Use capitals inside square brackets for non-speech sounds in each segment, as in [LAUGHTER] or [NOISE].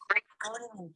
recording.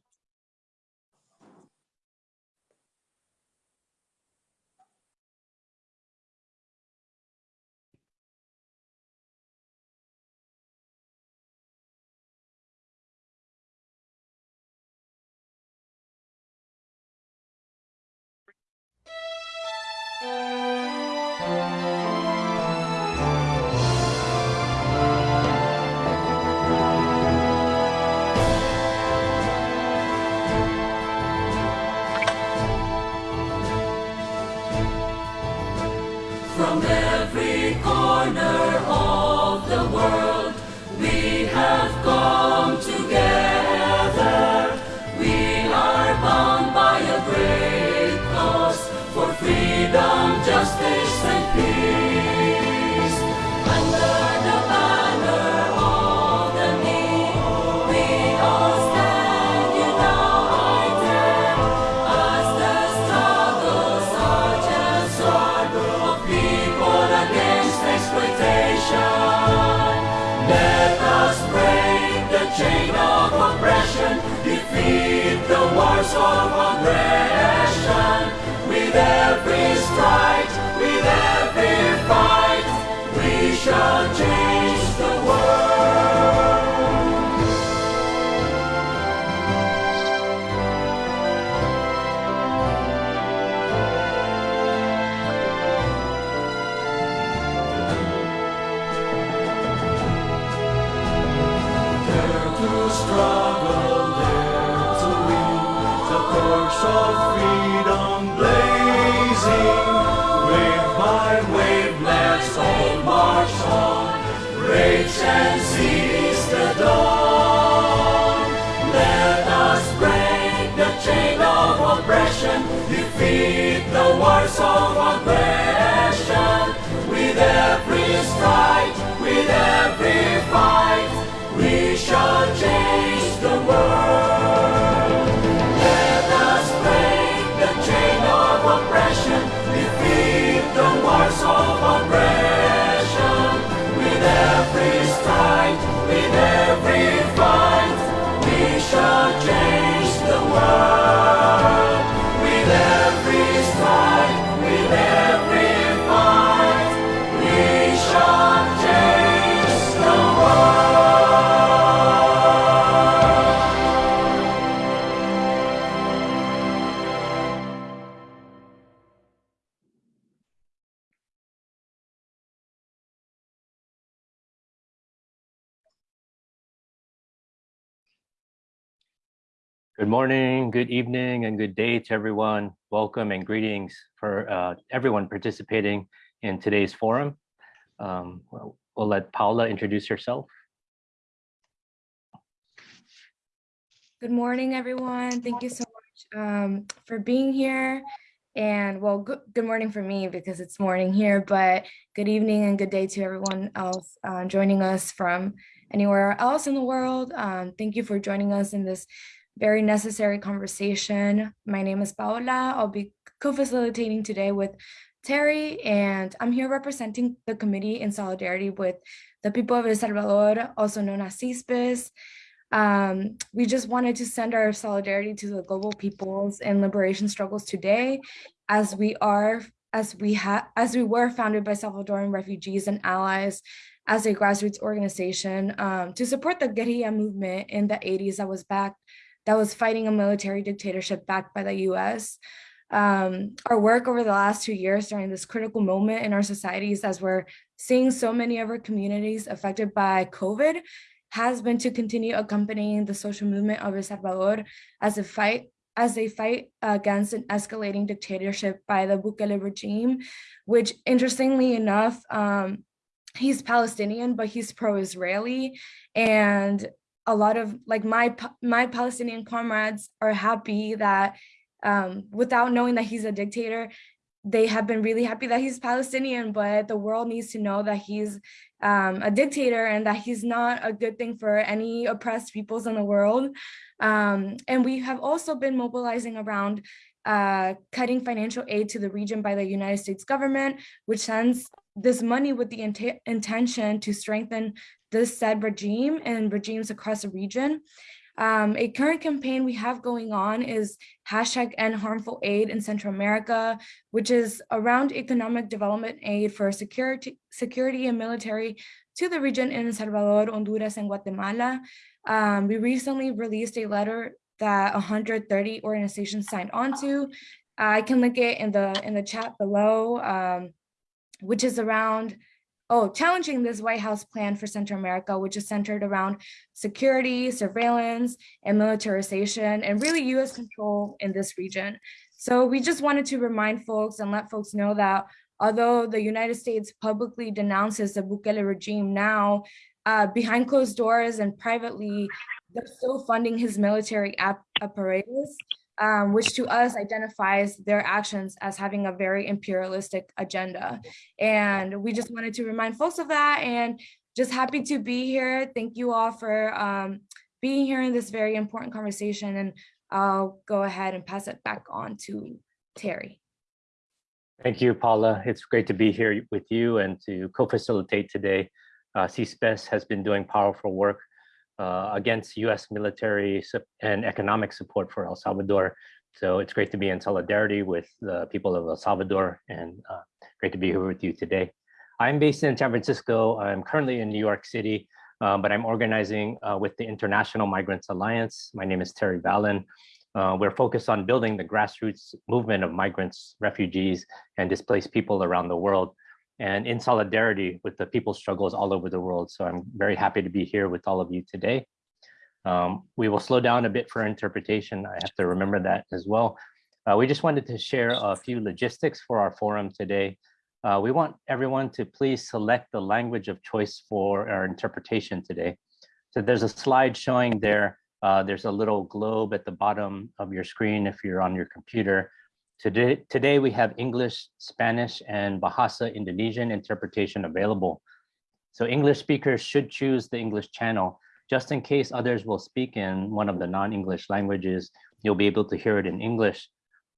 And seize the dawn. Let us break the chain of oppression, defeat the wars of aggression. With every stride, Good morning, good evening, and good day to everyone. Welcome and greetings for uh, everyone participating in today's forum. Um, we'll, we'll let Paula introduce herself. Good morning, everyone. Thank you so much um, for being here. And well, good, morning for me because it's morning here, but good evening and good day to everyone else uh, joining us from anywhere else in the world. Um, thank you for joining us in this very necessary conversation. My name is Paola. I'll be co-facilitating today with Terry, and I'm here representing the committee in solidarity with the people of El Salvador, also known as CISPES. Um, we just wanted to send our solidarity to the global peoples and liberation struggles today, as we are, as we have, as we were founded by Salvadoran refugees and allies as a grassroots organization um, to support the guerrilla movement in the 80s that was backed that was fighting a military dictatorship backed by the US. Um, our work over the last two years during this critical moment in our societies as we're seeing so many of our communities affected by COVID has been to continue accompanying the social movement of El Salvador as a fight as they fight against an escalating dictatorship by the Bukele regime, which interestingly enough, um, he's Palestinian, but he's pro-Israeli. And a lot of like my my Palestinian comrades are happy that um, without knowing that he's a dictator, they have been really happy that he's Palestinian, but the world needs to know that he's um, a dictator and that he's not a good thing for any oppressed peoples in the world. Um, and we have also been mobilizing around uh, cutting financial aid to the region by the United States government, which sends this money with the int intention to strengthen this said regime and regimes across the region. Um, a current campaign we have going on is hashtag end harmful aid in Central America, which is around economic development aid for security, security and military to the region in Salvador, Honduras, and Guatemala. Um, we recently released a letter that 130 organizations signed onto. I can link it in the in the chat below, um, which is around oh, challenging this White House plan for Central America, which is centered around security, surveillance, and militarization, and really US control in this region. So we just wanted to remind folks and let folks know that although the United States publicly denounces the Bukele regime now, uh, behind closed doors and privately, they're still funding his military apparatus um, which to us identifies their actions as having a very imperialistic agenda. And we just wanted to remind folks of that and just happy to be here. Thank you all for um, being here in this very important conversation. And I'll go ahead and pass it back on to Terry. Thank you, Paula. It's great to be here with you and to co-facilitate today. Uh, CISPES has been doing powerful work uh, against US military and economic support for El Salvador. So it's great to be in solidarity with the people of El Salvador and uh, great to be here with you today. I'm based in San Francisco. I'm currently in New York City, uh, but I'm organizing uh, with the International Migrants Alliance. My name is Terry Vallon. Uh, we're focused on building the grassroots movement of migrants, refugees, and displaced people around the world and in solidarity with the people's struggles all over the world. So I'm very happy to be here with all of you today. Um, we will slow down a bit for interpretation. I have to remember that as well. Uh, we just wanted to share a few logistics for our forum today. Uh, we want everyone to please select the language of choice for our interpretation today. So there's a slide showing there, uh, there's a little globe at the bottom of your screen if you're on your computer. Today, today we have English, Spanish, and Bahasa Indonesian interpretation available. So English speakers should choose the English channel. Just in case others will speak in one of the non-English languages, you'll be able to hear it in English.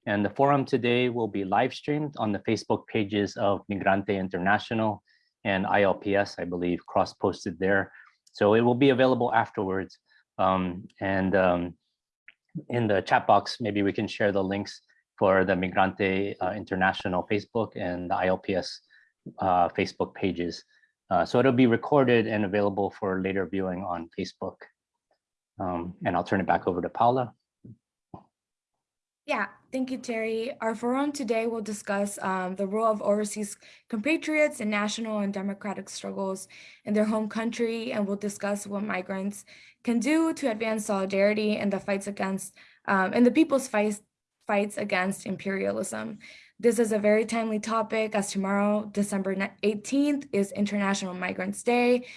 And the forum today will be live streamed on the Facebook pages of Migrante International and ILPS, I believe, cross-posted there. So it will be available afterwards. Um, and um, in the chat box, maybe we can share the links for the Migrante uh, International Facebook and the ILPS uh, Facebook pages. Uh, so it'll be recorded and available for later viewing on Facebook. Um, and I'll turn it back over to Paula. Yeah, thank you, Terry. Our forum today will discuss um, the role of overseas compatriots in national and democratic struggles in their home country, and we'll discuss what migrants can do to advance solidarity in the fights against um, and the people's fights fights against imperialism. This is a very timely topic as tomorrow, December 18th, is International Migrants Day.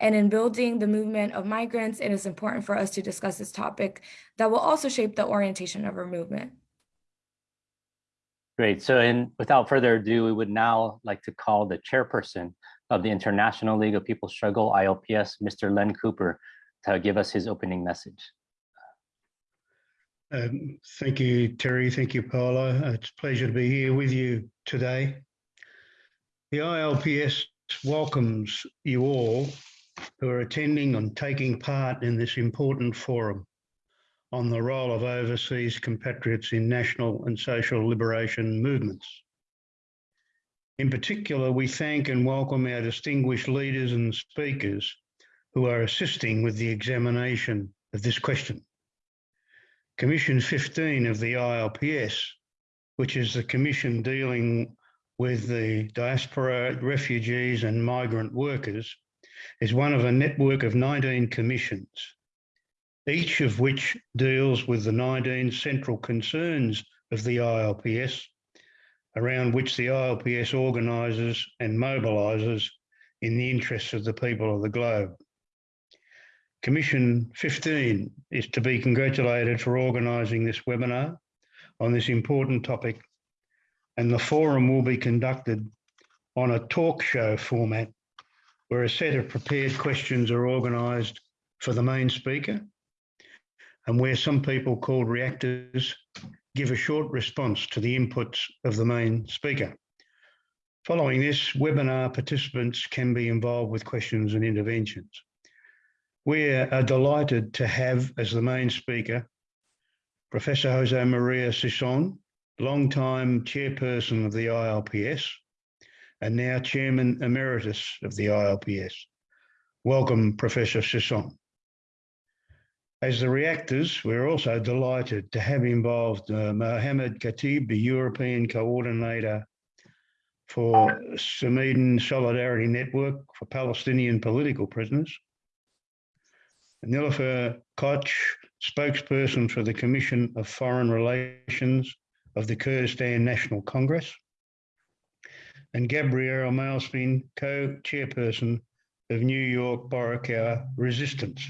And in building the movement of migrants, it is important for us to discuss this topic that will also shape the orientation of our movement. Great. So in, without further ado, we would now like to call the chairperson of the International League of People Struggle, ILPS, Mr. Len Cooper, to give us his opening message. Um, thank you, Terry. Thank you, Paula. Uh, it's a pleasure to be here with you today. The ILPS welcomes you all who are attending and taking part in this important forum on the role of overseas compatriots in national and social liberation movements. In particular, we thank and welcome our distinguished leaders and speakers who are assisting with the examination of this question. Commission 15 of the ILPS, which is the commission dealing with the diaspora, refugees, and migrant workers, is one of a network of 19 commissions, each of which deals with the 19 central concerns of the ILPS, around which the ILPS organises and mobilises in the interests of the people of the globe. Commission 15 is to be congratulated for organising this webinar on this important topic and the forum will be conducted on a talk show format where a set of prepared questions are organised for the main speaker and where some people called reactors give a short response to the inputs of the main speaker. Following this, webinar participants can be involved with questions and interventions. We are delighted to have as the main speaker Professor Jose Maria Sison, long-time chairperson of the ILPS and now chairman emeritus of the ILPS. Welcome, Professor Sison. As the reactors, we're also delighted to have involved uh, Mohammed Khatib, the European coordinator for Samidoun Solidarity Network for Palestinian political prisoners, Nilufer Koç, spokesperson for the Commission of Foreign Relations of the Kurdistan National Congress, and Gabrielle Malspin, co-chairperson of New York Boricua Resistance.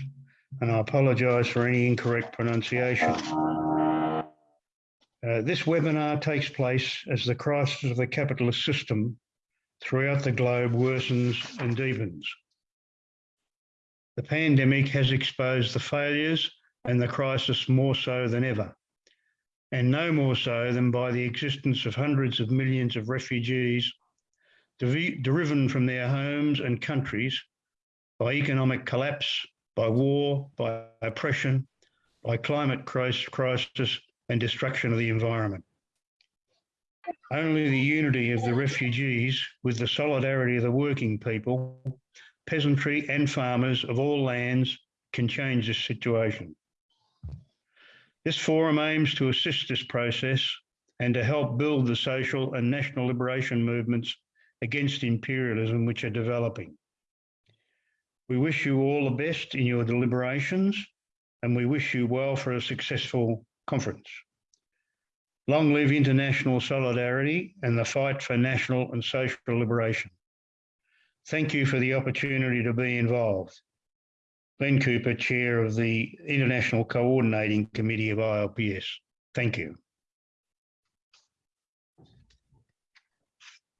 And I apologise for any incorrect pronunciation. Uh, this webinar takes place as the crisis of the capitalist system throughout the globe worsens and deepens. The pandemic has exposed the failures and the crisis more so than ever, and no more so than by the existence of hundreds of millions of refugees driven from their homes and countries by economic collapse, by war, by oppression, by climate crisis and destruction of the environment. Only the unity of the refugees with the solidarity of the working people peasantry and farmers of all lands can change this situation. This forum aims to assist this process and to help build the social and national liberation movements against imperialism which are developing. We wish you all the best in your deliberations and we wish you well for a successful conference. Long live international solidarity and the fight for national and social liberation. Thank you for the opportunity to be involved. Len Cooper, Chair of the International Coordinating Committee of ILPS. Thank you.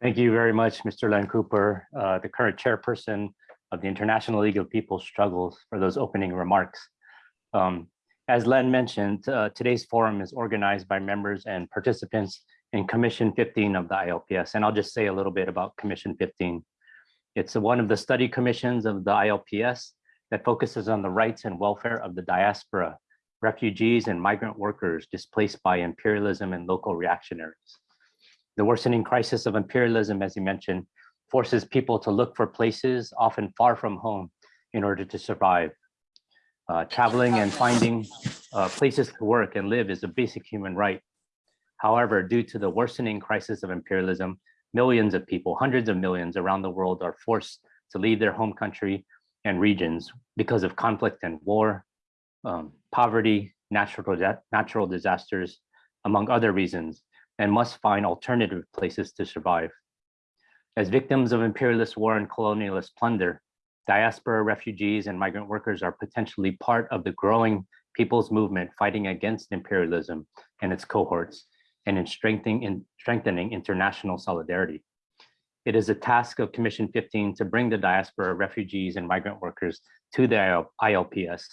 Thank you very much, Mr. Len Cooper, uh, the current chairperson of the International League of People's Struggles for those opening remarks. Um, as Len mentioned, uh, today's forum is organized by members and participants in Commission 15 of the ILPS. And I'll just say a little bit about Commission 15. It's one of the study commissions of the ILPS that focuses on the rights and welfare of the diaspora, refugees and migrant workers displaced by imperialism and local reactionaries. The worsening crisis of imperialism, as you mentioned, forces people to look for places often far from home in order to survive. Uh, traveling and finding uh, places to work and live is a basic human right. However, due to the worsening crisis of imperialism, millions of people, hundreds of millions around the world are forced to leave their home country and regions because of conflict and war, um, poverty, natural, natural disasters, among other reasons, and must find alternative places to survive. As victims of imperialist war and colonialist plunder, diaspora refugees and migrant workers are potentially part of the growing people's movement fighting against imperialism and its cohorts and in strengthening, in strengthening international solidarity. It is a task of Commission 15 to bring the diaspora refugees and migrant workers to the ILPS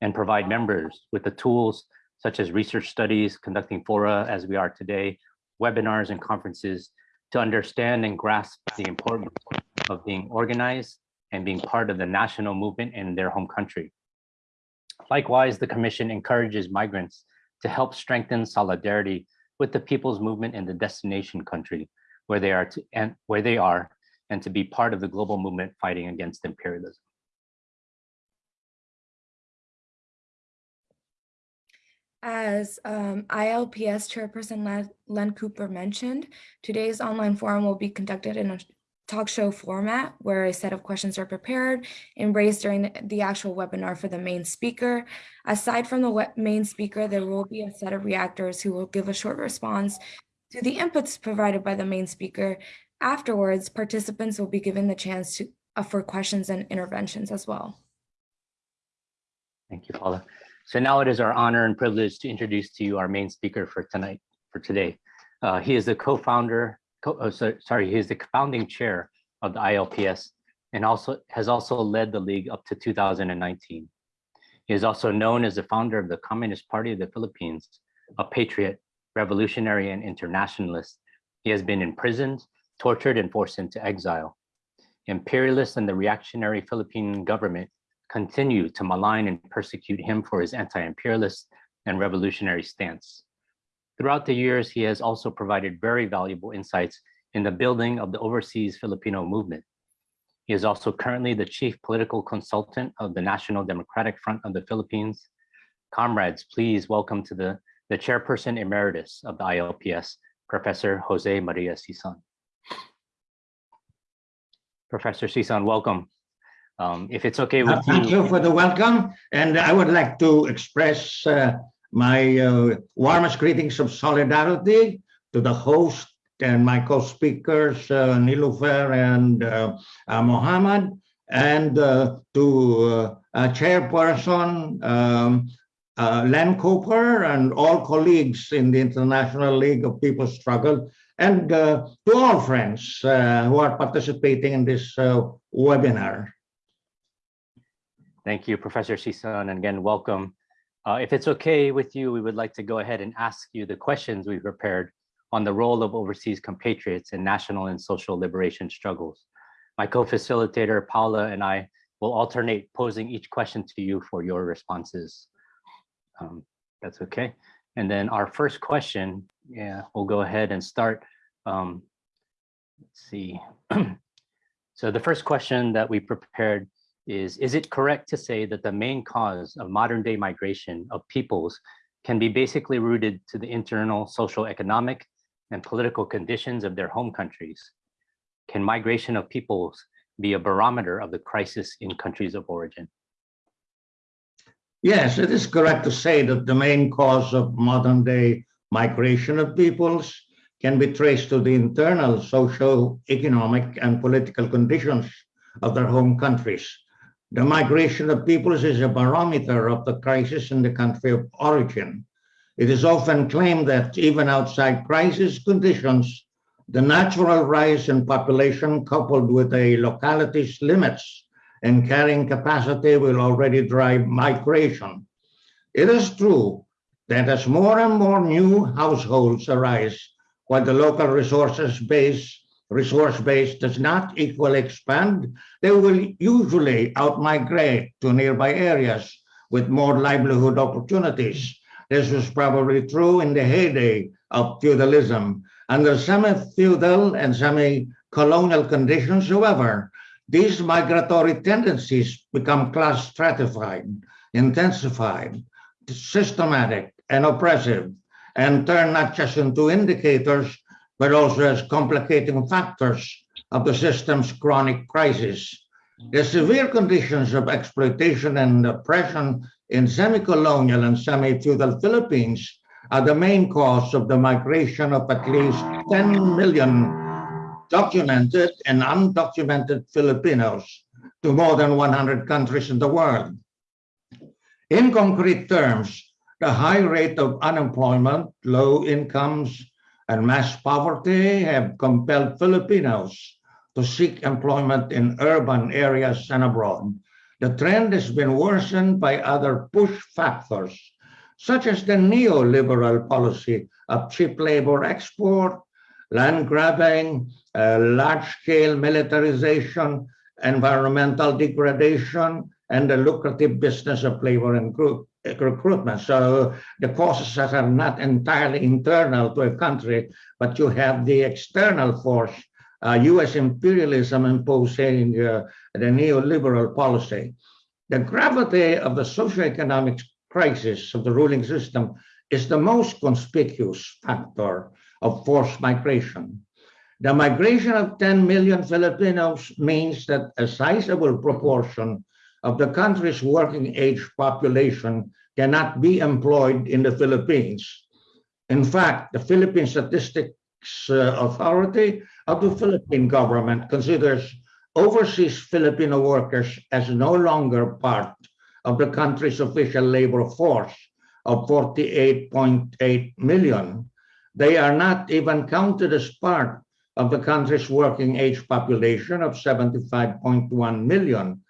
and provide members with the tools such as research studies, conducting fora as we are today, webinars and conferences to understand and grasp the importance of being organized and being part of the national movement in their home country. Likewise, the Commission encourages migrants to help strengthen solidarity with the people's movement in the destination country where they are to, and where they are and to be part of the global movement fighting against imperialism. As um, ILPS Chairperson Len, Len Cooper mentioned, today's online forum will be conducted in a talk show format where a set of questions are prepared and raised during the actual webinar for the main speaker. Aside from the main speaker, there will be a set of reactors who will give a short response to the inputs provided by the main speaker. Afterwards, participants will be given the chance to uh, for questions and interventions as well. Thank you, Paula. So now it is our honor and privilege to introduce to you our main speaker for tonight, for today. Uh, he is the co-founder co oh, so, sorry, he's the founding chair of the ILPS and also has also led the league up to 2019. He is also known as the founder of the Communist Party of the Philippines, a patriot, revolutionary, and internationalist. He has been imprisoned, tortured, and forced into exile. Imperialists and the reactionary Philippine government continue to malign and persecute him for his anti-imperialist and revolutionary stance. Throughout the years, he has also provided very valuable insights in the building of the overseas Filipino movement. He is also currently the chief political consultant of the National Democratic Front of the Philippines. Comrades, please welcome to the, the chairperson emeritus of the ILPS, Professor Jose Maria Sison. Professor Sison, welcome. Um, if it's okay with Uh, Thank you for the welcome, and I would like to express uh, my uh, warmest greetings of solidarity to the host and my co-speakers, uh, Nilufer and uh, uh, Mohammed, and uh, to uh, uh, Chairperson um, Len Cooper and all colleagues in the International League of People's Struggle, and to all friends who are participating in this webinar. Thank you, Professor Sison, and again, welcome. Uh, if it's okay with you, we would like to go ahead and ask you the questions we prepared on the role of overseas compatriots in national and social liberation struggles. My co-facilitator, Paula, and I will alternate posing each question to you for your responses. Um, that's okay. And then our first question, yeah, we'll go ahead and start. Um, let's see. [CLEARS THROAT] so the first question that we prepared is, is it correct to say that the main cause of modern day migration of peoples can be basically rooted to the internal social economic and political conditions of their home countries? Can migration of peoples be a barometer of the crisis in countries of origin? Yes, it is correct to say that the main cause of modern day migration of peoples can be traced to the internal social, economic, and political conditions of their home countries. The migration of peoples is a barometer of the crisis in the country of origin. It is often claimed that even outside crisis conditions, the natural rise in population coupled with a locality's limits and carrying capacity will already drive migration. It is true that as more and more new households arise, while the local resources base resource base does not equally expand, they will usually outmigrate to nearby areas with more livelihood opportunities. This was probably true in the heyday of feudalism. Under semi-feudal and semi-colonial conditions, however, these migratory tendencies become class stratified, intensified, systematic, and oppressive, and turn not just into indicators, but also as complicating factors of the system's chronic crisis. The severe conditions of exploitation and oppression in semi-colonial and semi-feudal Philippines are the main cause of the migration of at least 10 million documented and undocumented Filipinos to more than 100 countries in the world. In concrete terms, the high rate of unemployment, low incomes, and mass poverty have compelled Filipinos to seek employment in urban areas and abroad. The trend has been worsened by other push factors, such as the neoliberal policy of cheap labor export, land grabbing, uh, large-scale militarization, environmental degradation, and the lucrative business of labor and group recruitment. So the causes that are not entirely internal to a country, but you have the external force, uh, US imperialism imposing uh, the neoliberal policy. The gravity of the socioeconomic crisis of the ruling system is the most conspicuous factor of forced migration. The migration of 10 million Filipinos means that a sizable proportion of the country's working age population cannot be employed in the Philippines. In fact, the Philippine Statistics uh, Authority of the Philippine government considers overseas Filipino workers as no longer part of the country's official labor force of 48.8 million. They are not even counted as part of the country's working age population of 75.1 million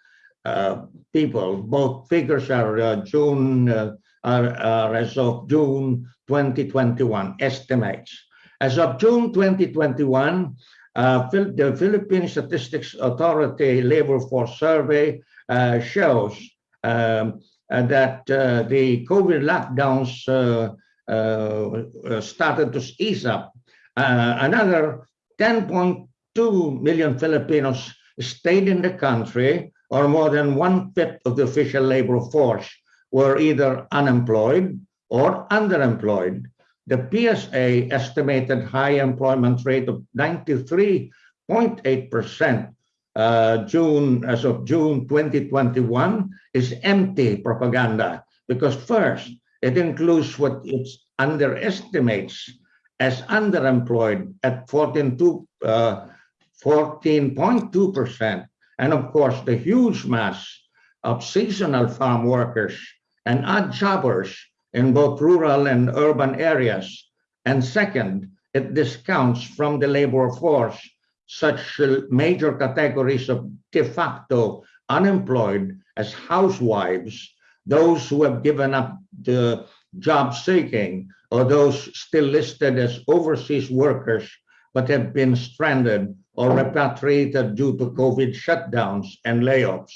people. Both figures are uh, June, uh, are, as of June 2021 estimates. As of June 2021, uh, the Philippine Statistics Authority Labor Force Survey uh, shows um, uh, that uh, the COVID lockdowns uh, uh, uh, started to ease up. Uh, another 10.2 million Filipinos stayed in the country, or more than one fifth of the official labor force were either unemployed or underemployed. The PSA estimated high employment rate of 93.8% uh, June as of June 2021 is empty propaganda because first it includes what it underestimates as underemployed at 14.2 uh, 14.2%. And of course, the huge mass of seasonal farm workers and odd jobbers in both rural and urban areas. And second, it discounts from the labor force such major categories of de facto unemployed as housewives, those who have given up the job seeking, or those still listed as overseas workers but have been stranded or repatriated due to COVID shutdowns and layoffs.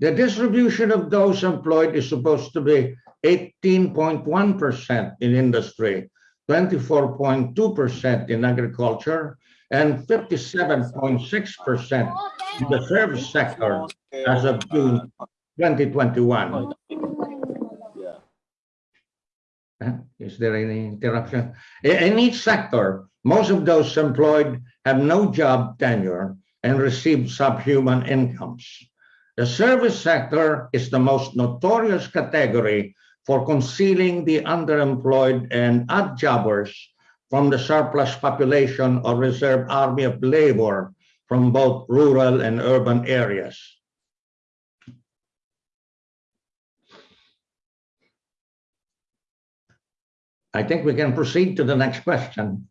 The distribution of those employed is supposed to be 18.1% in industry, 24.2% in agriculture, and 57.6% in the service sector as of June 2021. Uh, Is there any interruption? In each sector, most of those employed have no job tenure and receive subhuman incomes. The service sector is the most notorious category for concealing the underemployed and odd jobbers from the surplus population or reserve army of labor from both rural and urban areas. I think we can proceed to the next question.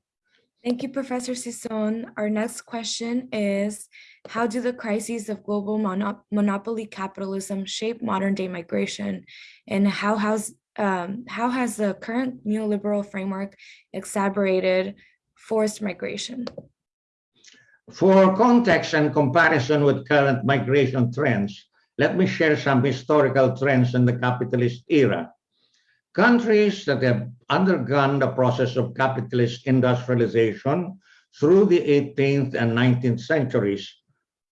Thank you, Professor Sison. Our next question is, how do the crises of global mono- monopoly capitalism shape modern day migration? And how has, um, how has the current neoliberal framework exacerbated forced migration? For context and comparison with current migration trends, let me share some historical trends in the capitalist era. Countries that have undergone the process of capitalist industrialization through the 18th and 19th centuries,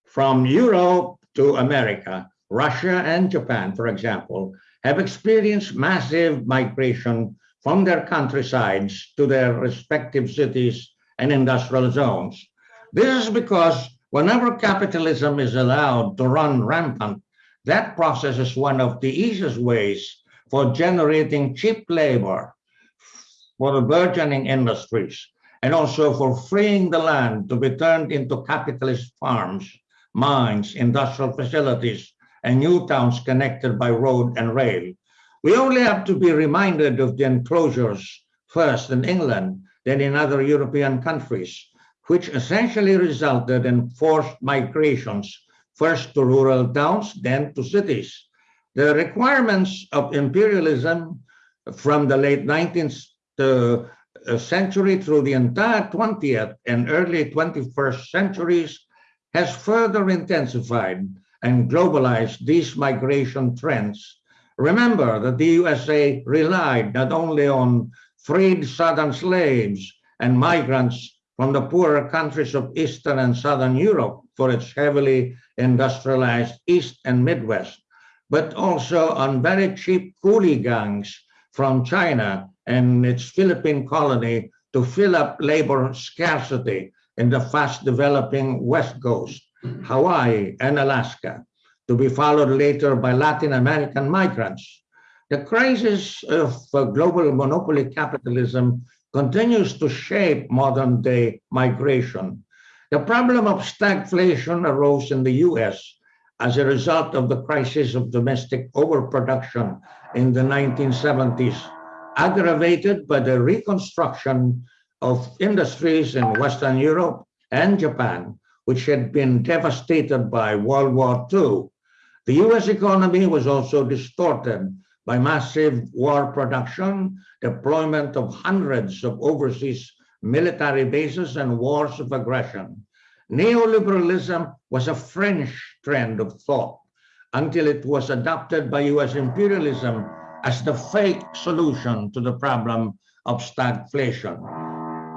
from Europe to America, Russia and Japan, for example, have experienced massive migration from their countrysides to their respective cities and industrial zones. This is because whenever capitalism is allowed to run rampant, that process is one of the easiest ways for generating cheap labor for the burgeoning industries and also for freeing the land to be turned into capitalist farms, mines, industrial facilities, and new towns connected by road and rail. We only have to be reminded of the enclosures first in England, then in other European countries, which essentially resulted in forced migrations, first to rural towns, then to cities. The requirements of imperialism from the late 19th uh, century through the entire 20th and early 21st centuries has further intensified and globalized these migration trends. Remember that the USA relied not only on freed southern slaves and migrants from the poorer countries of Eastern and Southern Europe for its heavily industrialized East and Midwest, but also on very cheap coolie gangs from China and its Philippine colony to fill up labor scarcity in the fast developing West Coast, Hawaii, and Alaska, to be followed later by Latin American migrants. The crisis of uh, global monopoly capitalism continues to shape modern day migration. The problem of stagflation arose in the US as a result of the crisis of domestic overproduction in the 1970s, aggravated by the reconstruction of industries in Western Europe and Japan, which had been devastated by World War II. The US economy was also distorted by massive war production, deployment of hundreds of overseas military bases, and wars of aggression. Neoliberalism was a French trend of thought, until it was adopted by US imperialism as the fake solution to the problem of stagflation.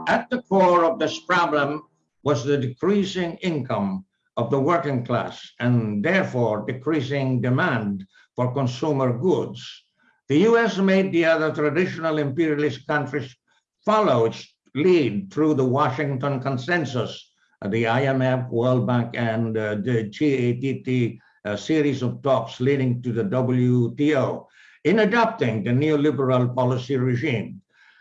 At the core of this problem was the decreasing income of the working class and therefore decreasing demand for consumer goods. The US made the other traditional imperialist countries follow its lead through the Washington Consensus, the IMF, World Bank, and uh, the GATT uh, series of talks leading to the WTO in adopting the neoliberal policy regime.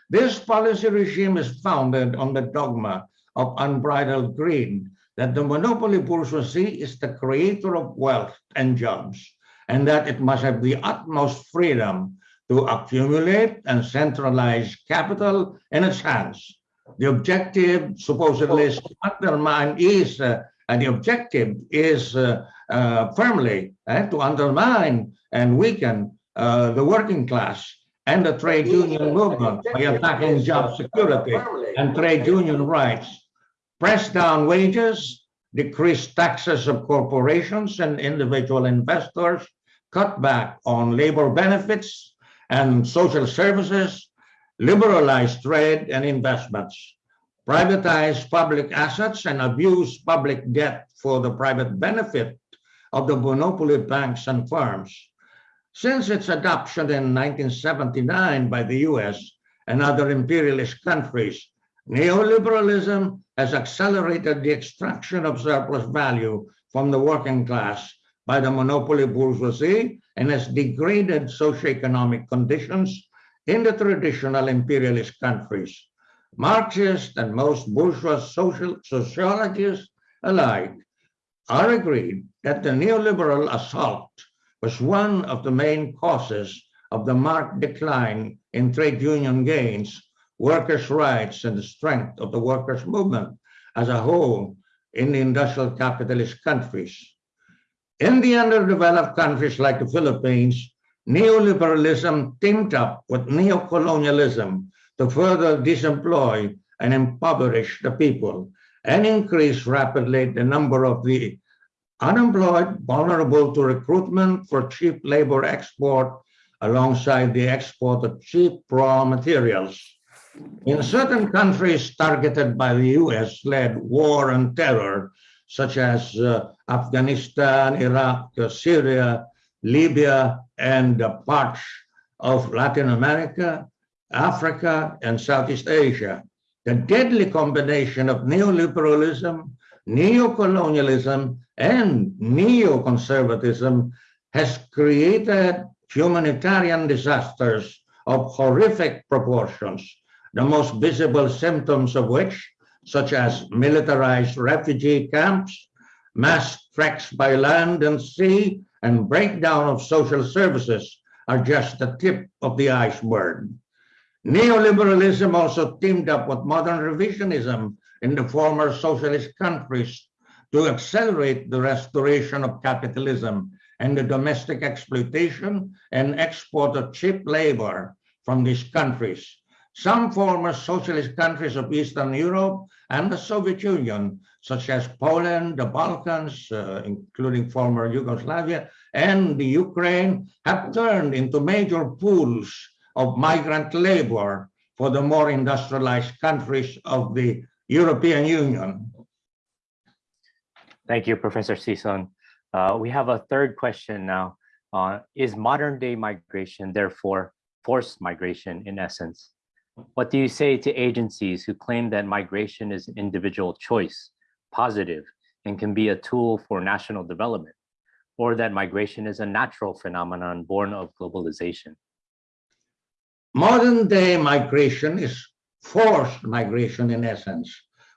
This policy regime is founded on the dogma of unbridled greed that the monopoly bourgeoisie is the creator of wealth and jobs, and that it must have the utmost freedom to accumulate and centralize capital in its hands. The objective supposedly is to undermine is, uh, and the objective is uh, uh, firmly uh, to undermine and weaken uh, the working class and the trade union movement by attacking job security and trade union rights, press down wages, decrease taxes of corporations and individual investors, cut back on labor benefits and social services, liberalize trade and investments, privatize public assets and abuse public debt for the private benefit of the monopoly banks and firms. Since its adoption in 1979 by the US and other imperialist countries, neoliberalism has accelerated the extraction of surplus value from the working class by the monopoly bourgeoisie and has degraded socioeconomic conditions in the traditional imperialist countries. Marxists and most bourgeois social sociologists alike are agreed that the neoliberal assault was one of the main causes of the marked decline in trade union gains, workers' rights, and the strength of the workers' movement as a whole in the industrial capitalist countries. In the underdeveloped countries like the Philippines, neoliberalism teamed up with neocolonialism to further disemploy and impoverish the people and increase rapidly the number of the unemployed, vulnerable to recruitment for cheap labor export alongside the export of cheap raw materials. In certain countries targeted by the US-led war and terror, such as uh, Afghanistan, Iraq, Syria, Libya, and parts of Latin America, Africa, and Southeast Asia, the deadly combination of neoliberalism, neocolonialism, and neoconservatism has created humanitarian disasters of horrific proportions, the most visible symptoms of which, such as militarized refugee camps, mass treks by land and sea, and breakdown of social services are just the tip of the iceberg. Neoliberalism also teamed up with modern revisionism in the former socialist countries to accelerate the restoration of capitalism and the domestic exploitation and export of cheap labor from these countries. Some former socialist countries of Eastern Europe and the Soviet Union, such as Poland, the Balkans, uh, including former Yugoslavia, and the Ukraine, have turned into major pools of migrant labor for the more industrialized countries of the European Union. Thank you, Professor Sison. Uh, we have a third question now. Uh, is modern day migration therefore forced migration in essence? What do you say to agencies who claim that migration is an individual choice, positive, and can be a tool for national development, or that migration is a natural phenomenon born of globalization? Modern day migration is forced migration in essence.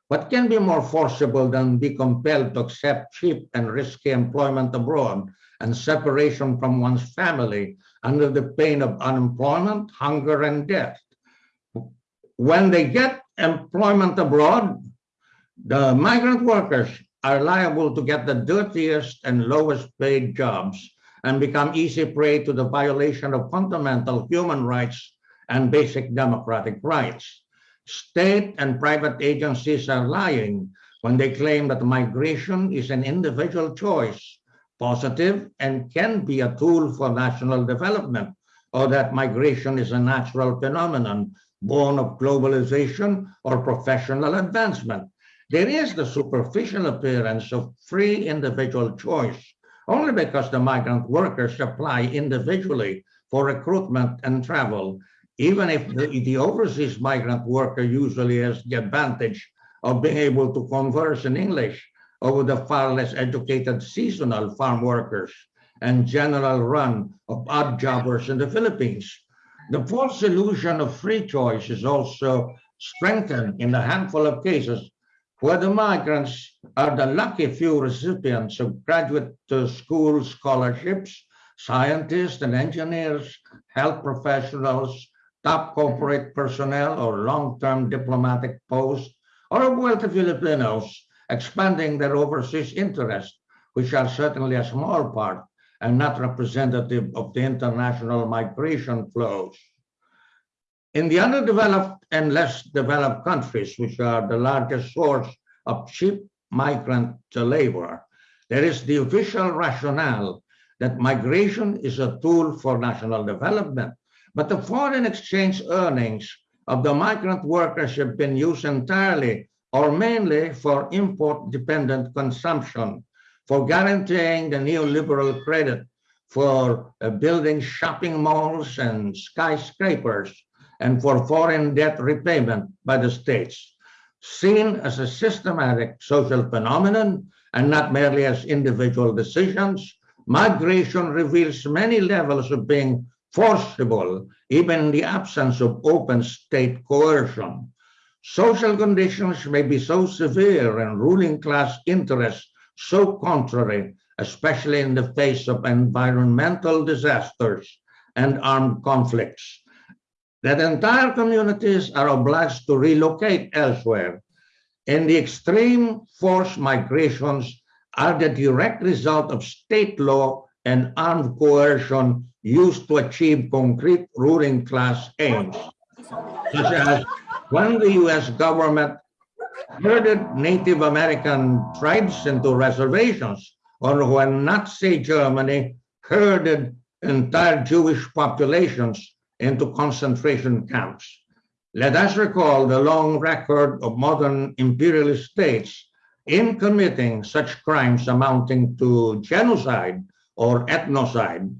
What can be more forcible than be compelled to accept cheap and risky employment abroad and separation from one's family under the pain of unemployment, hunger, and death? When they get employment abroad, the migrant workers are liable to get the dirtiest and lowest paid jobs and become easy prey to the violation of fundamental human rights and basic democratic rights. State and private agencies are lying when they claim that migration is an individual choice, positive and can be a tool for national development, or that migration is a natural phenomenon born of globalization or professional advancement. There is the superficial appearance of free individual choice, only because the migrant workers apply individually for recruitment and travel, even if the, the overseas migrant worker usually has the advantage of being able to converse in English over the far less educated seasonal farm workers and general run of odd jobbers in the Philippines. The false illusion of free choice is also strengthened in a handful of cases where the migrants are the lucky few recipients of graduate uh, school scholarships, scientists and engineers, health professionals, top corporate personnel or long-term diplomatic posts, or of wealthy Filipinos expanding their overseas interests, which are certainly a small part and not representative of the international migration flows. In the underdeveloped and less developed countries, which are the largest source of cheap migrant labor, there is the official rationale that migration is a tool for national development, but the foreign exchange earnings of the migrant workers have been used entirely or mainly for import-dependent consumption, for guaranteeing the neoliberal credit for uh, building shopping malls and skyscrapers, and for foreign debt repayment by the states, seen as a systematic social phenomenon and not merely as individual decisions, migration reveals many levels of being forcible, even in the absence of open state coercion. Social conditions may be so severe and ruling class interests so contrary, especially in the face of environmental disasters and armed conflicts, that entire communities are obliged to relocate elsewhere. And the extreme forced migrations are the direct result of state law and armed coercion used to achieve concrete ruling class aims, such as when the US government herded Native American tribes into reservations, or when Nazi Germany herded entire Jewish populations into concentration camps. Let us recall the long record of modern imperialist states in committing such crimes amounting to genocide or ethnocide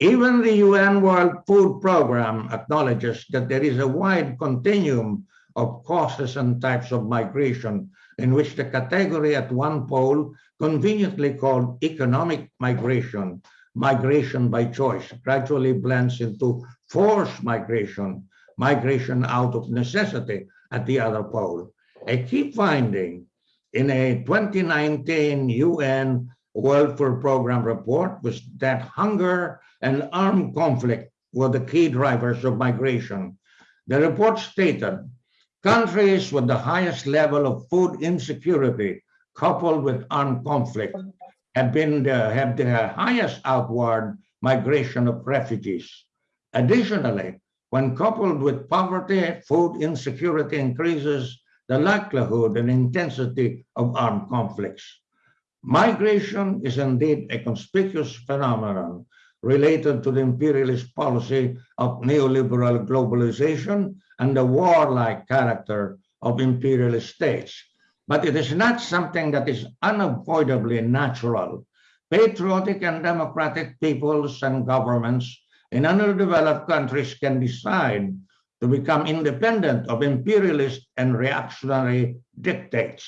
even the UN World Food Program acknowledges that there is a wide continuum of causes and types of migration in which the category at one pole, conveniently called economic migration, migration by choice, gradually blends into forced migration, migration out of necessity at the other pole. A key finding in a 2019 UN World Food Program report was that hunger and armed conflict were the key drivers of migration. The report stated countries with the highest level of food insecurity coupled with armed conflict have been the, have the highest outward migration of refugees. Additionally, when coupled with poverty, food insecurity increases the likelihood and intensity of armed conflicts. Migration is indeed a conspicuous phenomenon related to the imperialist policy of neoliberal globalization and the warlike character of imperialist states. But it is not something that is unavoidably natural. Patriotic and democratic peoples and governments in underdeveloped countries can decide to become independent of imperialist and reactionary dictates,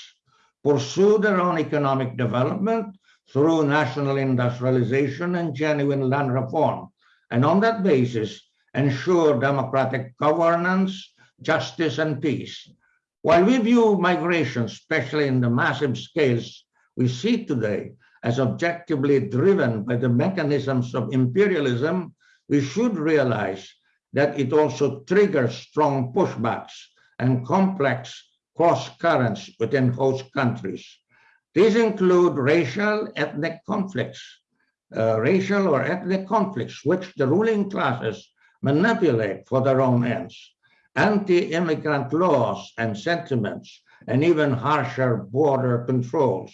pursue their own economic development, through national industrialization and genuine land reform, and on that basis, ensure democratic governance, justice, and peace. While we view migration, especially in the massive scales we see today, as objectively driven by the mechanisms of imperialism, we should realize that it also triggers strong pushbacks and complex cross currents within host countries. These include racial, ethnic conflicts, uh, racial or ethnic conflicts, which the ruling classes manipulate for their own ends, anti-immigrant laws and sentiments, and even harsher border controls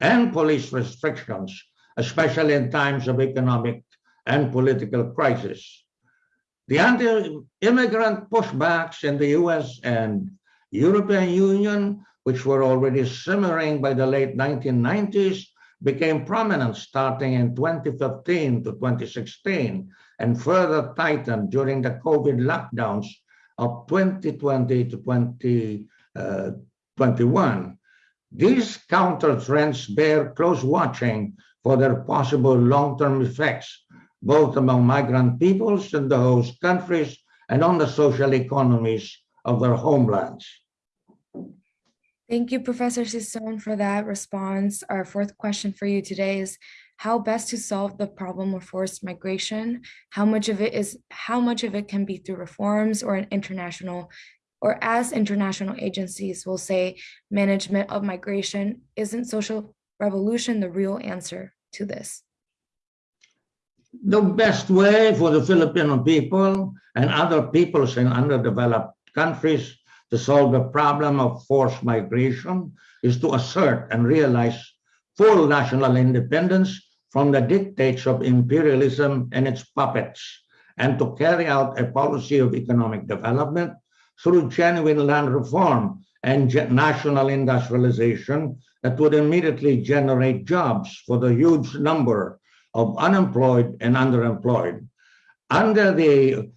and police restrictions especially in times of economic and political crisis. The anti-immigrant pushbacks in the US and European Union, which were already simmering by the late 1990s, became prominent starting in 2015 to 2016 and further tightened during the COVID lockdowns of 2020 to 2021. Uh, These counter trends bear close watching for their possible long-term effects, both among migrant peoples in the host countries and on the social economies of their homelands. Thank you, Professor Sison, for that response. Our fourth question for you today is how best to solve the problem of forced migration? How much of it is how much of it can be through reforms or an international or as international agencies will say, management of migration isn't social revolution the real answer to this? The best way for the Filipino people and other peoples in underdeveloped countries to solve the problem of forced migration is to assert and realize full national independence from the dictates of imperialism and its puppets, and to carry out a policy of economic development through genuine land reform and national industrialization that would immediately generate jobs for the huge number of unemployed and underemployed. Under the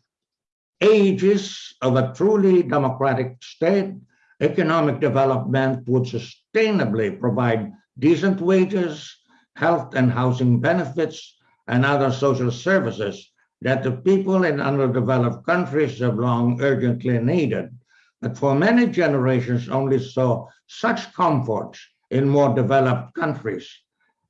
aegis of a truly democratic state, economic development would sustainably provide decent wages, health and housing benefits, and other social services that the people in underdeveloped countries have long urgently needed, but for many generations only saw such comforts in more developed countries.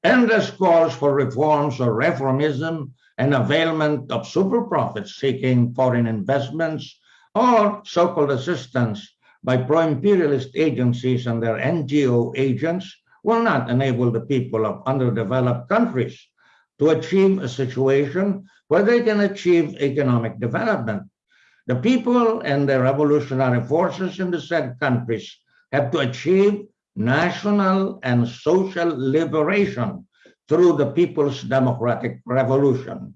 Endless calls for reforms or reformism and availment of super profits seeking foreign investments or so-called assistance by pro-imperialist agencies and their NGO agents will not enable the people of underdeveloped countries to achieve a situation where they can achieve economic development. The people and the revolutionary forces in the said countries have to achieve national and social liberation through the People's Democratic Revolution.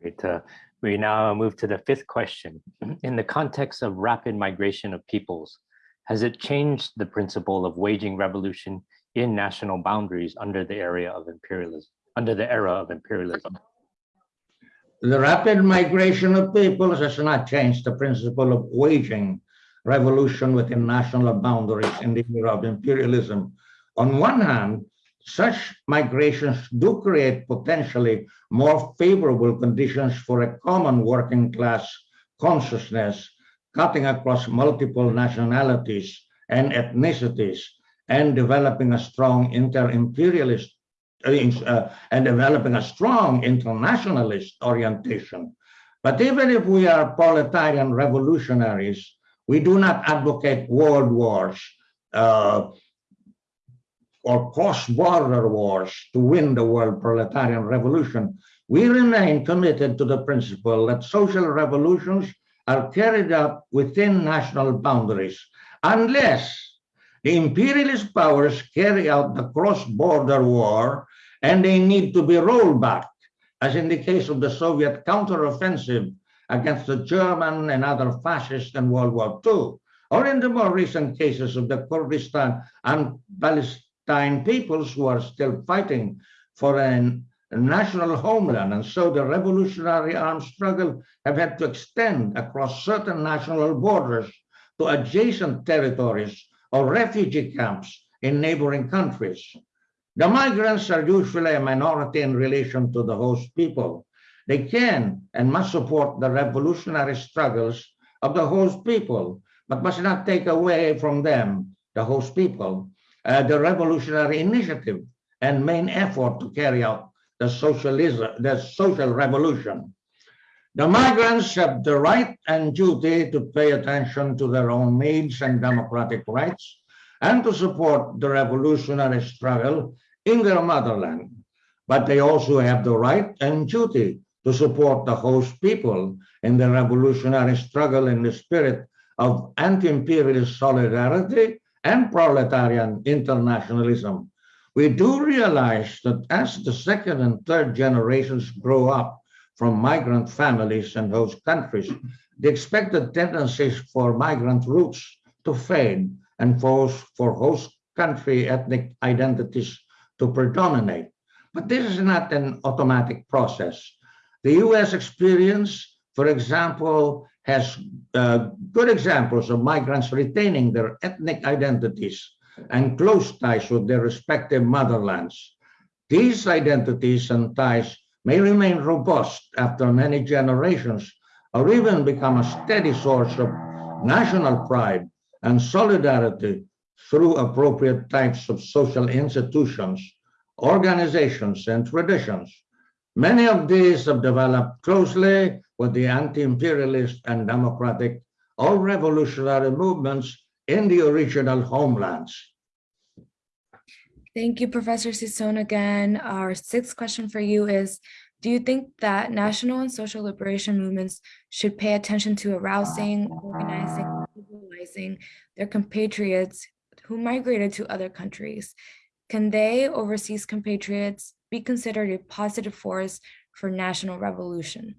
Great. Uh, we now move to the fifth question. In the context of rapid migration of peoples, has it changed the principle of waging revolution in national boundaries under the area of imperialism, under the era of imperialism? The rapid migration of peoples has not changed the principle of waging revolution within national boundaries in the era of imperialism. On one hand, such migrations do create potentially more favorable conditions for a common working class consciousness cutting across multiple nationalities and ethnicities and developing a strong inter-imperialist uh, uh, and developing a strong internationalist orientation. But even if we are proletarian revolutionaries, we do not advocate world wars uh, or cross-border wars to win the world proletarian revolution. We remain committed to the principle that social revolutions are carried out within national boundaries unless the imperialist powers carry out the cross-border war and they need to be rolled back, as in the case of the Soviet counteroffensive against the German and other fascists in World War II, or in the more recent cases of the Kurdistan and Palestine peoples who are still fighting for an national homeland. And so the revolutionary armed struggle have had to extend across certain national borders to adjacent territories or refugee camps in neighboring countries. The migrants are usually a minority in relation to the host people. They can and must support the revolutionary struggles of the host people, but must not take away from them, the host people, uh, the revolutionary initiative and main effort to carry out the socialism, the social revolution. The migrants have the right and duty to pay attention to their own needs and democratic rights and to support the revolutionary struggle in their motherland. But they also have the right and duty to support the host people in the revolutionary struggle in the spirit of anti-imperialist solidarity and proletarian internationalism. we do realize that as the second and third generations grow up from migrant families and host countries, the expected tendencies for migrant roots to fade and for, for host country ethnic identities to predominate. But this is not an automatic process. The US experience, for example, has uh, good examples of migrants retaining their ethnic identities and close ties with their respective motherlands. These identities and ties may remain robust after many generations or even become a steady source of national pride and solidarity through appropriate types of social institutions, organizations, and traditions. Many of these have developed closely with the anti-imperialist and democratic or revolutionary movements in the original homelands. Thank you, Professor Sison again. Our sixth question for you is, do you think that national and social liberation movements should pay attention to arousing, organizing, mobilizing their compatriots who migrated to other countries? Can they, overseas compatriots, be considered a positive force for national revolution?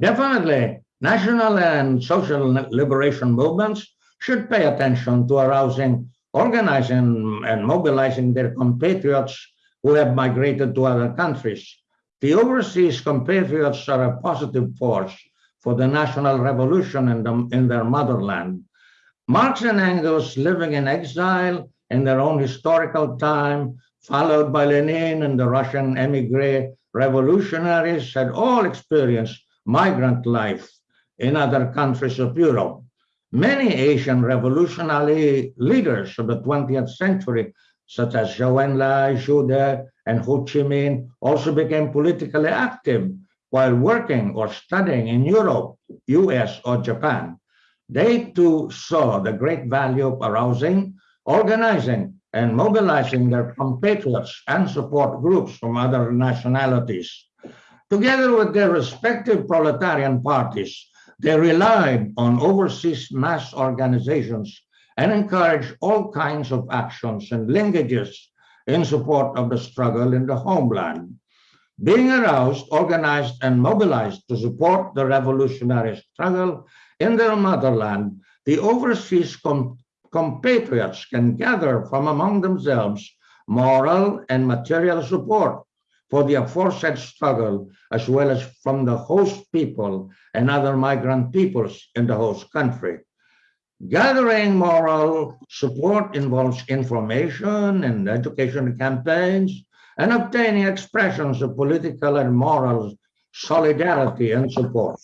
Definitely, national and social liberation movements should pay attention to arousing, organizing, and mobilizing their compatriots who have migrated to other countries. The overseas compatriots are a positive force for the national revolution in, the, in their motherland. Marx and Engels living in exile in their own historical time, followed by Lenin and the Russian emigre revolutionaries, had all experienced migrant life in other countries of Europe. Many Asian revolutionary leaders of the 20th century, such as Zhou Enlai, Zhu De, and Ho Chi Minh, also became politically active while working or studying in Europe, US, or Japan. They too saw the great value of arousing, organizing, and mobilizing their compatriots and support groups from other nationalities. Together with their respective proletarian parties, they relied on overseas mass organizations and encouraged all kinds of actions and linkages in support of the struggle in the homeland. Being aroused, organized, and mobilized to support the revolutionary struggle in their motherland, the overseas com compatriots can gather from among themselves moral and material support for the aforesaid struggle, as well as from the host people and other migrant peoples in the host country. Gathering moral support involves information and education campaigns and obtaining expressions of political and moral solidarity and support.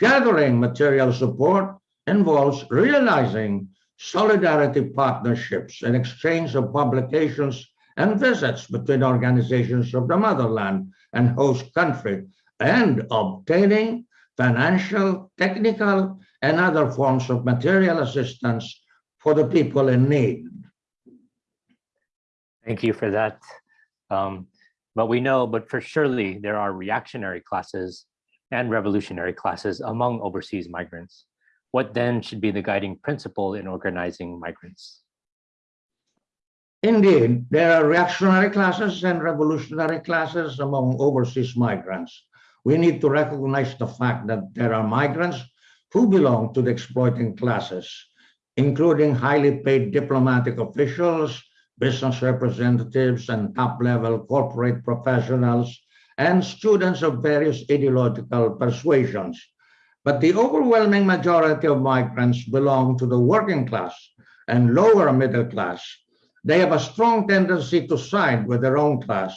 Gathering material support involves realizing solidarity partnerships and exchange of publications and visits between organizations of the motherland and host country and obtaining financial, technical, and other forms of material assistance for the people in need. Thank you for that. Um, but we know, but for surely there are reactionary classes and revolutionary classes among overseas migrants. What then should be the guiding principle in organizing migrants? Indeed, there are reactionary classes and revolutionary classes among overseas migrants. We need to recognize the fact that there are migrants who belong to the exploiting classes, including highly paid diplomatic officials, business representatives, and top-level corporate professionals, and students of various ideological persuasions. But the overwhelming majority of migrants belong to the working class and lower middle class. They have a strong tendency to side with their own class,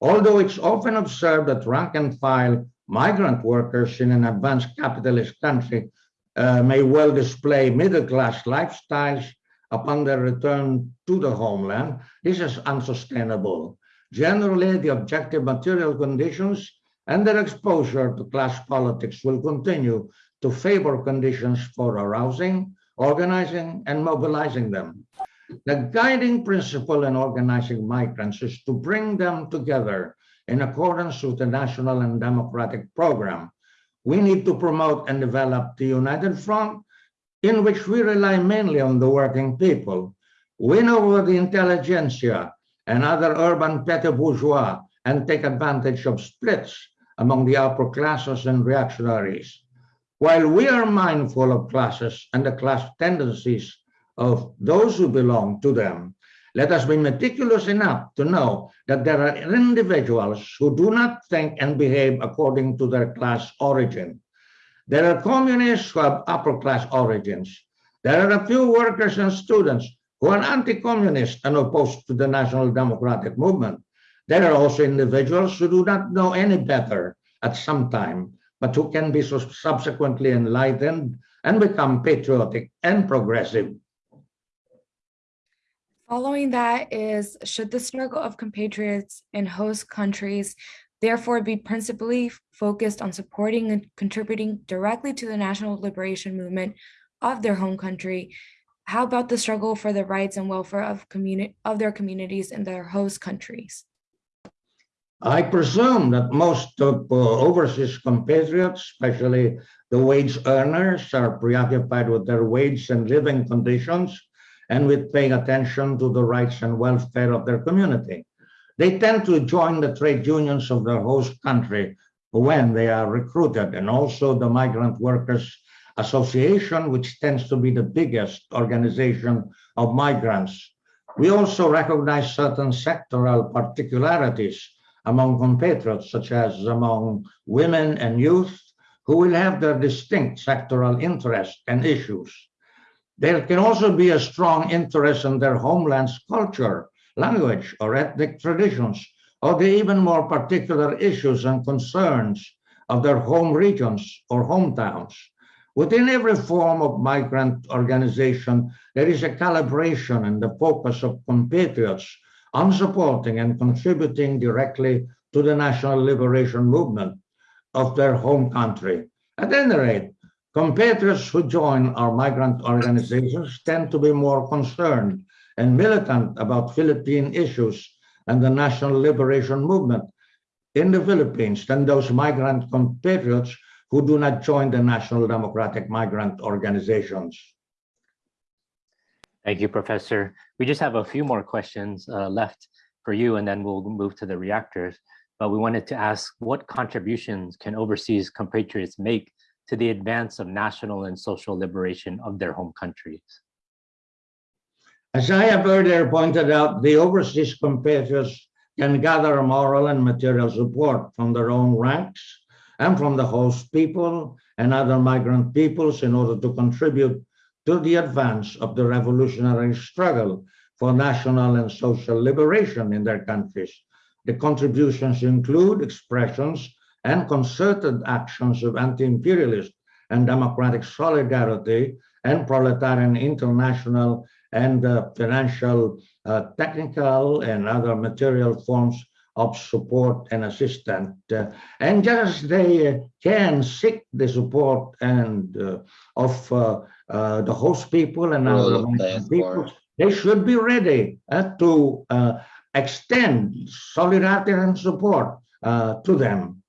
although it's often observed that rank and file migrant workers in an advanced capitalist country uh, may well display middle class lifestyles upon their return to the homeland. This is unsustainable. Generally, the objective material conditions and their exposure to class politics will continue to favor conditions for arousing, organizing, and mobilizing them. The guiding principle in organizing migrants is to bring them together in accordance with the national and democratic program. We need to promote and develop the United Front, in which we rely mainly on the working people. win over the intelligentsia and other urban petty bourgeois and take advantage of splits among the upper classes and reactionaries. While we are mindful of classes and the class tendencies of those who belong to them, let us be meticulous enough to know that there are individuals who do not think and behave according to their class origin. There are communists who have upper class origins. There are a few workers and students who are anti-communist and opposed to the National Democratic Movement. There are also individuals who do not know any better at some time, but who can be subsequently enlightened and become patriotic and progressive. Following that is, should the struggle of compatriots in host countries therefore be principally focused on supporting and contributing directly to the national liberation movement of their home country, how about the struggle for the rights and welfare of of their communities in their host countries? I presume that most of uh, overseas compatriots, especially the wage earners, are preoccupied with their wage and living conditions and with paying attention to the rights and welfare of their community. They tend to join the trade unions of their host country when they are recruited and also the migrant workers association, which tends to be the biggest organization of migrants. We also recognize certain sectoral particularities among compatriots, such as among women and youth, who will have their distinct sectoral interests and issues. There can also be a strong interest in their homeland's culture, language, or ethnic traditions, or the even more particular issues and concerns of their home regions or hometowns. Within every form of migrant organization, there is a calibration and the focus of compatriots on supporting and contributing directly to the national liberation movement of their home country. At any rate, compatriots who join our migrant organizations tend to be more concerned and militant about Philippine issues and the national liberation movement in the Philippines than those migrant compatriots who do not join the National Democratic Migrant Organizations. Thank you, Professor. We just have a few more questions uh, left for you, and then we'll move to the reactors. But we wanted to ask what contributions can overseas compatriots make to the advance of national and social liberation of their home countries? As I have earlier pointed out, the overseas compatriots can gather moral and material support from their own ranks and from the host people and other migrant peoples in order to contribute to the advance of the revolutionary struggle for national and social liberation in their countries. The contributions include expressions and concerted actions of anti-imperialist and democratic solidarity and proletarian international and uh, financial, uh, technical and other material forms of support and assistance. Uh, and just they can seek the support and uh, of uh, uh the host people and other people, they should be ready uh, to uh, extend solidarity and support to them.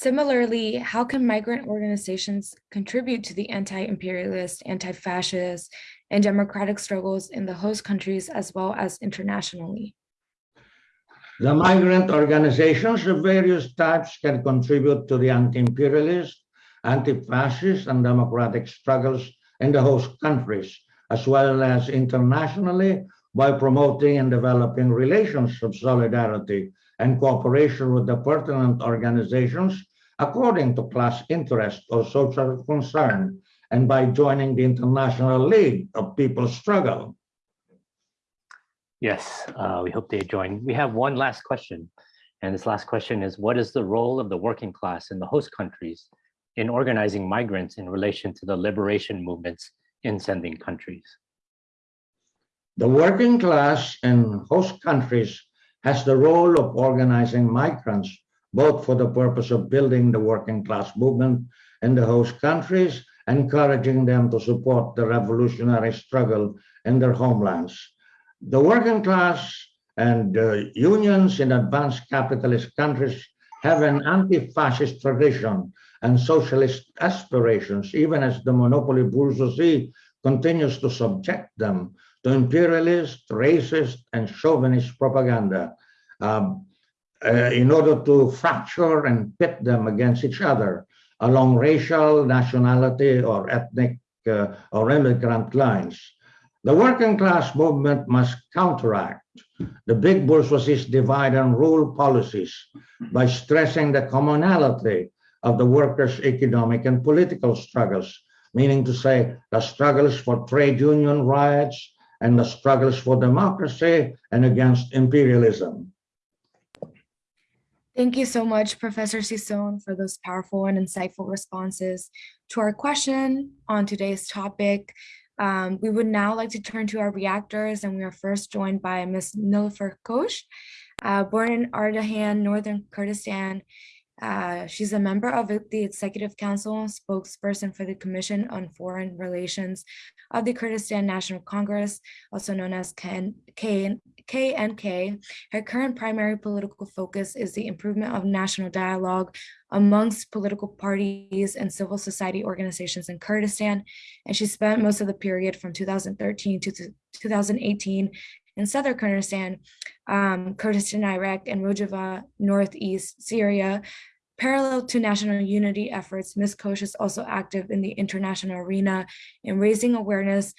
Similarly, how can migrant organizations contribute to the anti-imperialist, anti-fascist, and democratic struggles in the host countries as well as internationally? The migrant organizations of various types can contribute to the anti-imperialist, anti-fascist, and democratic struggles in the host countries, as well as internationally by promoting and developing relations of solidarity and cooperation with the pertinent organizations according to class interest or social concern, and by joining the International League of People's Struggle. Yes, uh, we hope they join. We have one last question. And this last question is, what is the role of the working class in the host countries in organizing migrants in relation to the liberation movements in sending countries? The working class in host countries has the role of organizing migrants, both for the purpose of building the working class movement in the host countries, encouraging them to support the revolutionary struggle in their homelands the working class and uh, unions in advanced capitalist countries have an anti-fascist tradition and socialist aspirations, even as the monopoly bourgeoisie continues to subject them to imperialist, racist, and chauvinist propaganda um, uh, in order to fracture and pit them against each other along racial, nationality, or ethnic uh, or immigrant lines. The working class movement must counteract the big bourgeoisie's divide and rule policies by stressing the commonality of the workers' economic and political struggles, meaning to say the struggles for trade union rights and the struggles for democracy and against imperialism. Thank you so much, Professor Sison, for those powerful and insightful responses to our question on today's topic. Um, we would now like to turn to our reactors, and we are first joined by Ms. Nilufer Koç, uh, born in Ardahan, Northern Kurdistan. Uh, she's a member of the Executive Council, spokesperson for the Commission on Foreign Relations of the Kurdistan National Congress, also known as KN, KNK. Her current primary political focus is the improvement of national dialogue amongst political parties and civil society organizations in Kurdistan. And she spent most of the period from 2013 to 2018 in southern Kurdistan, um, Kurdistan, Iraq, and Rojava, northeast Syria, Parallel to national unity efforts, Ms. Koç is also active in the international arena in raising awareness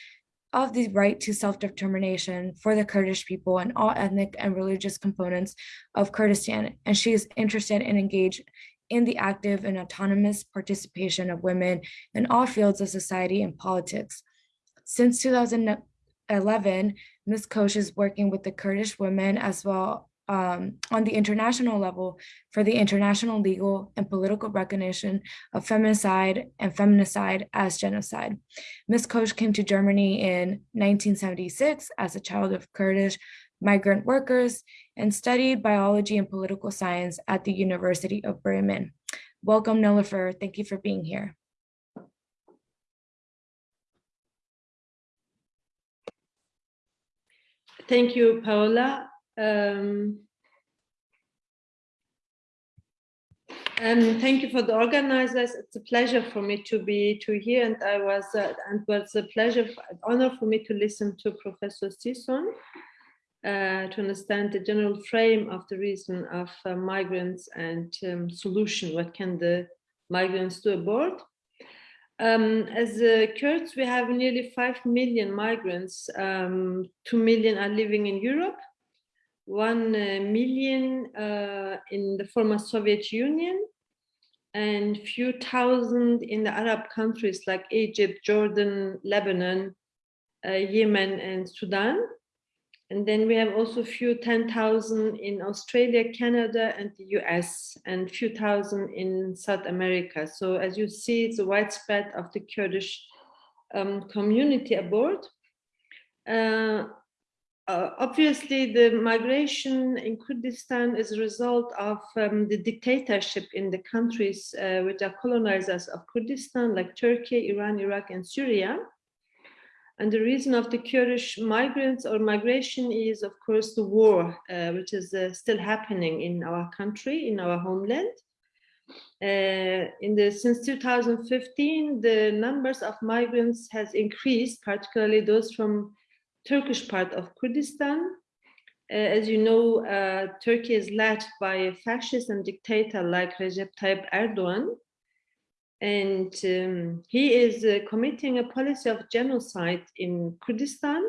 of the right to self-determination for the Kurdish people and all ethnic and religious components of Kurdistan. And she is interested and engaged in the active and autonomous participation of women in all fields of society and politics. Since 2011, Ms. Koç is working with the Kurdish women as well um, on the international level for the international legal and political recognition of feminicide and feminicide as genocide. Ms. Koç came to Germany in 1976 as a child of Kurdish migrant workers and studied biology and political science at the University of Bremen. Welcome, Nilufer. Thank you for being here. Thank you, Paola. Um, and thank you for the organizers. It's a pleasure for me to be to here, and I was uh, and was a pleasure, honor for me to listen to Professor Sison uh, to understand the general frame of the reason of uh, migrants and um, solution. What can the migrants do aboard? Um, as uh, Kurds, we have nearly 5 million migrants. Um, 2 million are living in Europe, 1 uh, million uh, in the former Soviet Union and few thousand in the Arab countries like Egypt, Jordan, Lebanon, uh, Yemen and Sudan. And then we have also few 10,000 in Australia, Canada, and the US, and few thousand in South America. So as you see, it's a widespread of the Kurdish um, community abroad. Uh, uh, obviously, the migration in Kurdistan is a result of um, the dictatorship in the countries uh, which are colonizers of Kurdistan, like Turkey, Iran, Iraq, and Syria. And the reason of the Kurdish migrants or migration is, of course, the war, uh, which is uh, still happening in our country, in our homeland. Uh, in the since 2015, the numbers of migrants has increased, particularly those from Turkish part of Kurdistan. Uh, as you know, uh, Turkey is led by a fascist and dictator like Recep Tayyip Erdogan. And um, he is uh, committing a policy of genocide in Kurdistan.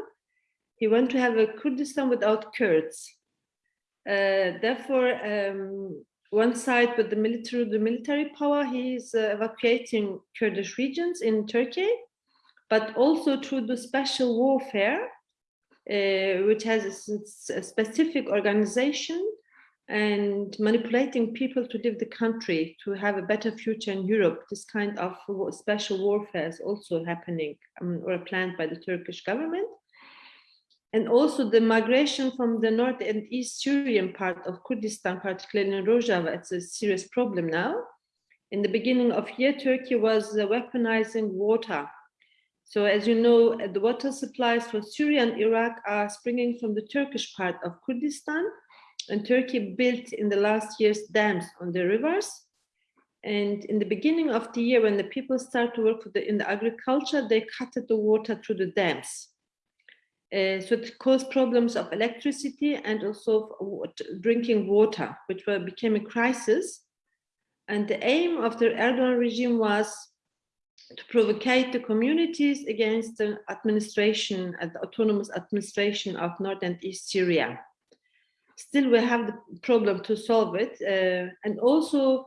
He wants to have a Kurdistan without Kurds. Uh, therefore, um, one side with the military, the military power, he is uh, evacuating Kurdish regions in Turkey, but also through the special warfare, uh, which has a, a, specific organization and manipulating people to leave the country to have a better future in Europe. This kind of special warfare is also happening um, or planned by the Turkish government. And also the migration from the north and east Syrian part of Kurdistan, particularly in Rojava, it's a serious problem now. In the beginning of year, Turkey was uh, weaponizing water so as you know, the water supplies for Syria and Iraq are springing from the Turkish part of Kurdistan and Turkey built in the last years dams on the rivers. And in the beginning of the year, when the people start to work the, in the agriculture, they cut the water through the dams. Uh, so it caused problems of electricity and also drinking water, which were, became a crisis. And the aim of the Erdogan regime was to provocate the communities against the administration, uh, the autonomous administration of North and East Syria. Still, we have the problem to solve it. Uh, and also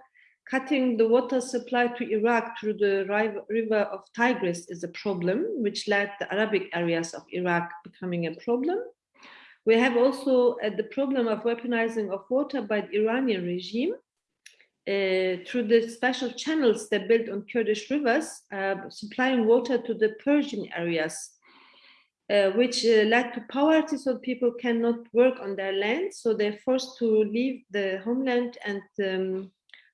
cutting the water supply to Iraq through the river of Tigris is a problem, which led the Arabic areas of Iraq becoming a problem. We have also uh, the problem of weaponizing of water by the Iranian regime uh, through the special channels they built on Kurdish rivers, uh, supplying water to the Persian areas, uh, which uh, led to poverty so people cannot work on their land. So they're forced to leave the homeland and um,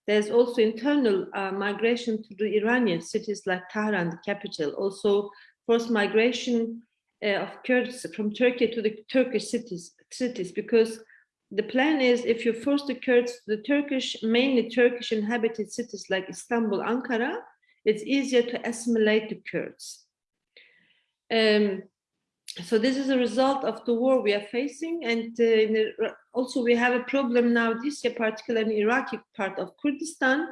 there's also internal uh, migration to the Iranian cities like Tehran, the capital, also forced migration uh, of Kurds from Turkey to the Turkish cities, cities because the plan is if you force the Kurds to the Turkish, mainly Turkish inhabited cities like Istanbul, Ankara, it's easier to assimilate the Kurds. Um, so this is a result of the war we are facing and uh, also we have a problem now this year particularly in Iraqi part of Kurdistan.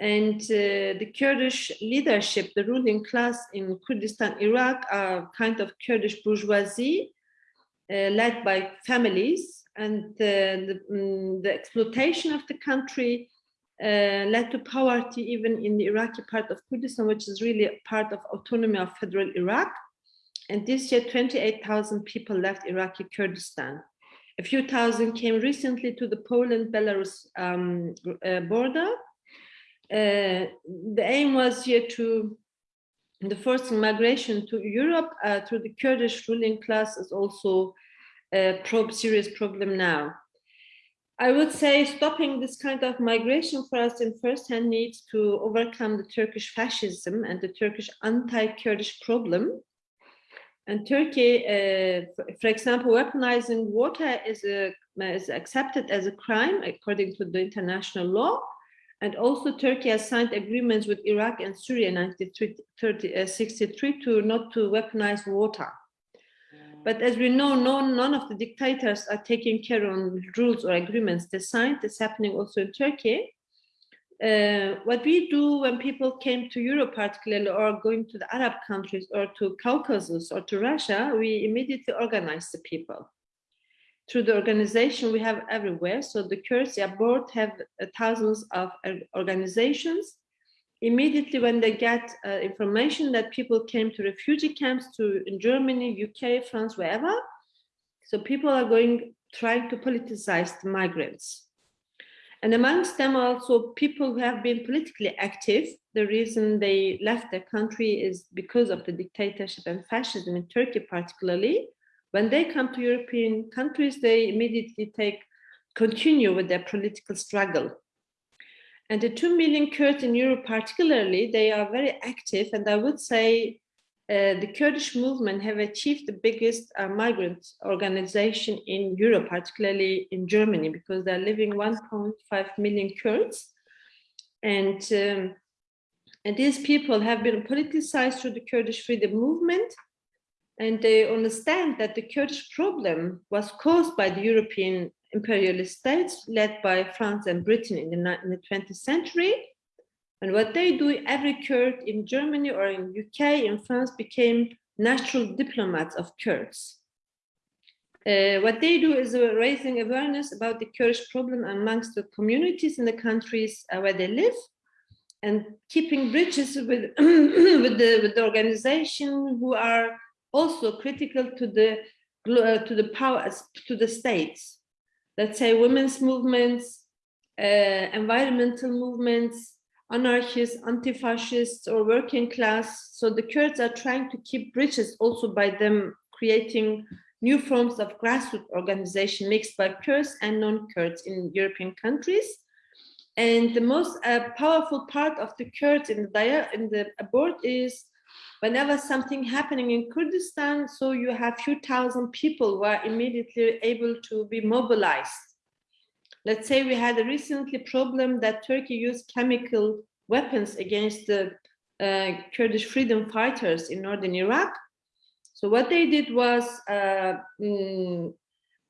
And uh, the Kurdish leadership the ruling class in Kurdistan Iraq are kind of Kurdish bourgeoisie uh, led by families. And uh, the, um, the, exploitation of the country uh, led to poverty even in the Iraqi part of Kurdistan which is really part of autonomy of federal Iraq and this year, 28,000 people left Iraqi Kurdistan. A few thousand came recently to the Poland-Belarus um, uh, border. Uh, the aim was here to the forcing migration to Europe uh, through the Kurdish ruling class is also a pro serious problem now. I would say stopping this kind of migration for us in first hand needs to overcome the Turkish fascism and the Turkish anti-Kurdish problem and Turkey, uh, for, example, weaponizing water is, a, is accepted as a crime according to the international law. And also Turkey has signed agreements with Iraq and Syria in 1963 uh, to not to weaponize water. But as we know, no, none of the dictators are taking care on rules or agreements they signed. It's happening also in Turkey. Uh, what we do when people came to Europe particularly or going to the Arab countries or to Caucasus or to Russia, we immediately organize the people. Through the organization we have everywhere. So the Kurds abroad have uh, thousands of uh, organizations. Immediately when they get information that people came to refugee camps to in Germany, UK, France, wherever. So people are going, trying to politicize the migrants. And amongst them also people who have been politically active. The reason they left their country is because of the dictatorship and fascism in Turkey particularly. When they come to European countries, they immediately take continue with their political struggle. And the 2 million Kurds in Europe particularly, they are very active and I would say uh, the Kurdish movement have achieved the biggest uh, migrant organization in Europe, particularly in Germany, because they're living 1.5 million Kurds. And, um, and these people have been politicized through the Kurdish freedom movement. And they understand that the Kurdish problem was caused by the European imperialist states led by France and Britain in the, in the 20th century and what they do, every Kurd in Germany or in UK, in France, became natural diplomats of Kurds. Uh, what they do is raising awareness about the Kurdish problem amongst the communities in the countries uh, where they live and keeping bridges with, [CLEARS THROAT] with, the, with the organization who are also critical to the, uh, to the powers, to the states. Let's say women's movements, uh, environmental movements, anarchists, anti-fascists or working class. So the Kurds are trying to keep bridges also by them creating new forms of grassroots organization mixed by Kurds and non-Kurds in European countries. And the most uh, powerful part of the Kurds in the, in the abort is whenever something happening in Kurdistan, so you have few thousand people who are immediately able to be mobilized let's say we had a recently problem that Turkey used chemical weapons against the uh, Kurdish freedom fighters in northern Iraq. So what they did was uh,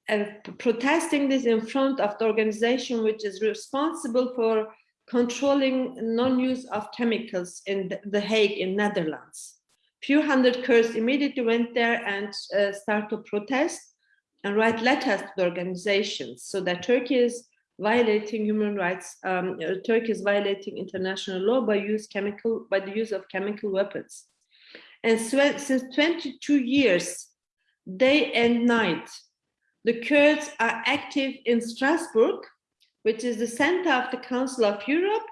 uh, protesting this in front of the organization which is responsible for controlling non-use of chemicals in the, the Hague in Netherlands. Few hundred Kurds immediately went there and uh, start to protest and write letters to the organizations so that Turkey is violating human rights. Um, uh, Turkey is violating international law by use chemical by the use of chemical weapons. And so, since 22 years, day and night, the Kurds are active in Strasbourg, which is the center of the Council of Europe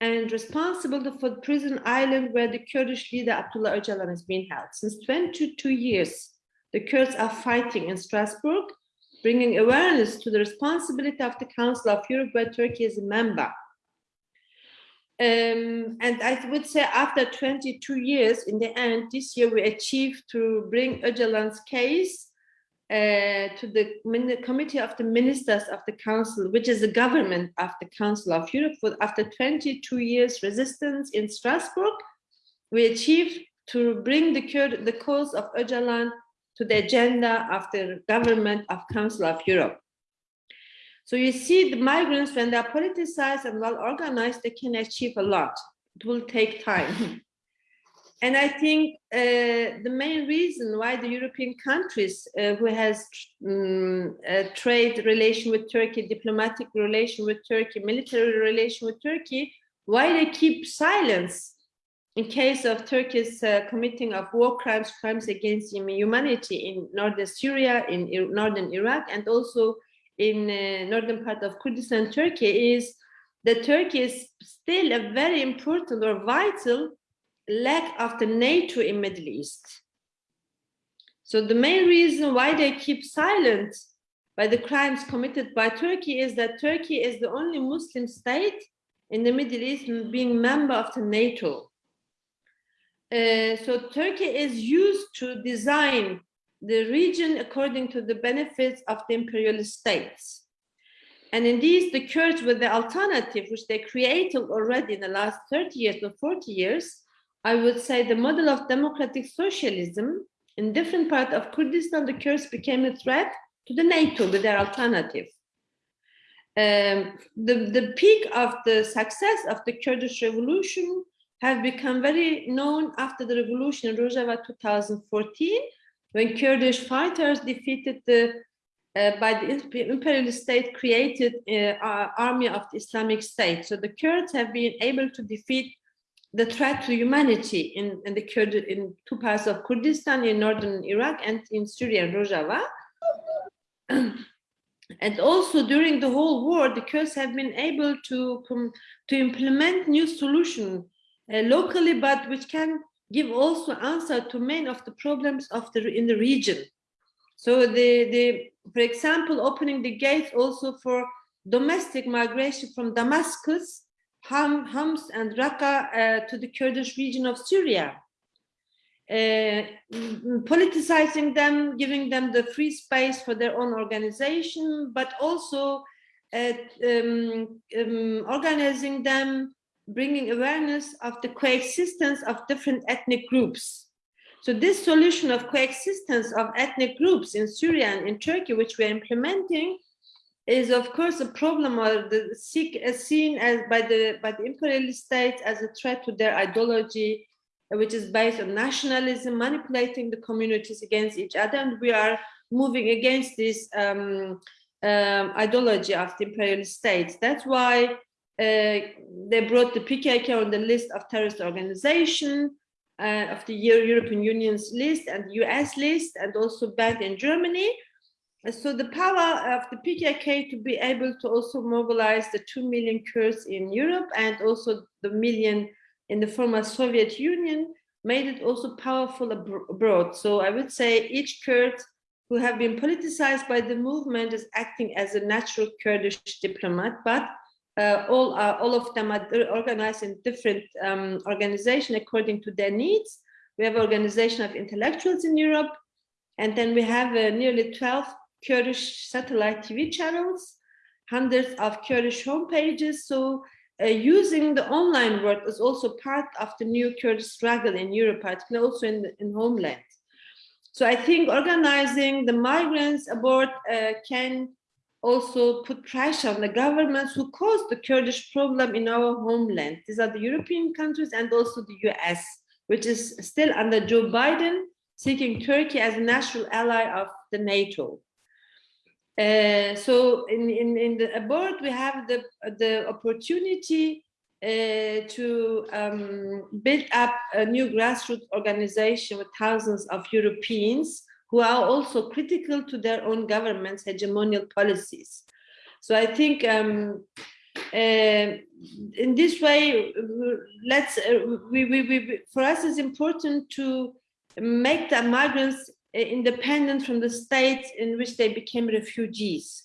and responsible for the prison island where the Kurdish leader Abdullah Öcalan has been held. Since 22 years, the Kurds are fighting in Strasbourg bringing awareness to the responsibility of the Council of Europe where Turkey is a member. Um, and I would say after 22 years, in the end, this year we achieved to bring Öcalan's case uh, to the Committee of the Ministers of the Council, which is the government of the Council of Europe. After 22 years resistance in Strasbourg, we achieved to bring the, the cause of Öcalan to the agenda of the government of Council of Europe. So you see the migrants, when they're politicized and well organized, they can achieve a lot. It will take time. [LAUGHS] and I think uh, the main reason why the European countries uh, who has um, trade relation with Turkey, diplomatic relation with Turkey, military relation with Turkey, why they keep silence in case of Turkey's uh, committing of war crimes, crimes against humanity in northern Syria, in northern Iraq, and also in uh, northern part of Kurdistan, Turkey, is that Turkey is still a very important or vital leg of the NATO in Middle East. So the main reason why they keep silent by the crimes committed by Turkey is that Turkey is the only Muslim state in the Middle East being member of the NATO. Uh, so Turkey is used to design the region according to the benefits of the imperialist states. And indeed, the Kurds with the alternative, which they created already in the last 30 years or 40 years, I would say the model of democratic socialism in different parts of Kurdistan, the Kurds became a threat to the NATO with their alternative. Um, the, the peak of the success of the Kurdish revolution have become very known after the revolution in Rojava 2014, when Kurdish fighters defeated the uh, by the imperialist state created uh, army of the Islamic State. So the Kurds have been able to defeat the threat to humanity in, in the Kurd in two parts of Kurdistan, in northern Iraq and in Syria Rojava. [CLEARS THROAT] and also during the whole war, the Kurds have been able to, to implement new solutions uh, locally, but which can give also answer to many of the problems of the in the region. So the, the for example, opening the gates also for domestic migration from Damascus, Ham, Homs and Raqqa uh, to the Kurdish region of Syria. Uh, politicizing them, giving them the free space for their own organization, but also uh, um, um, organizing them bringing awareness of the coexistence of different ethnic groups. So this solution of coexistence of ethnic groups in Syria and in Turkey, which we're implementing, is of course a problem or the seen as by the by the imperialist states as a threat to their ideology, which is based on nationalism, manipulating the communities against each other, and we are moving against this um, um, ideology of the imperialist states. That's why uh, they brought the PKK on the list of terrorist organization uh, of the European Union's list and the US list and also banned in Germany. so the power of the PKK to be able to also mobilize the 2 million Kurds in Europe and also the million in the former Soviet Union made it also powerful abroad. So I would say each Kurd who have been politicized by the movement is acting as a natural Kurdish diplomat, but uh, all, uh, all of them are organized in different um, organizations according to their needs. We have organization of intellectuals in Europe, and then we have uh, nearly 12 Kurdish satellite TV channels, hundreds of Kurdish homepages. So uh, using the online world is also part of the new Kurdish struggle in Europe, particularly also in, in homeland. So I think organizing the migrants aboard uh, can also put pressure on the governments who caused the Kurdish problem in our homeland. These are the European countries and also the US, which is still under Joe Biden, seeking Turkey as a natural ally of the NATO. Uh, so in, in, in the abroad, we have the, the opportunity uh, to um, build up a new grassroots organization with thousands of Europeans who are also critical to their own government's hegemonial policies. So I think um, uh, in this way, let's uh, we, we, we, for us it's important to make the migrants independent from the states in which they became refugees.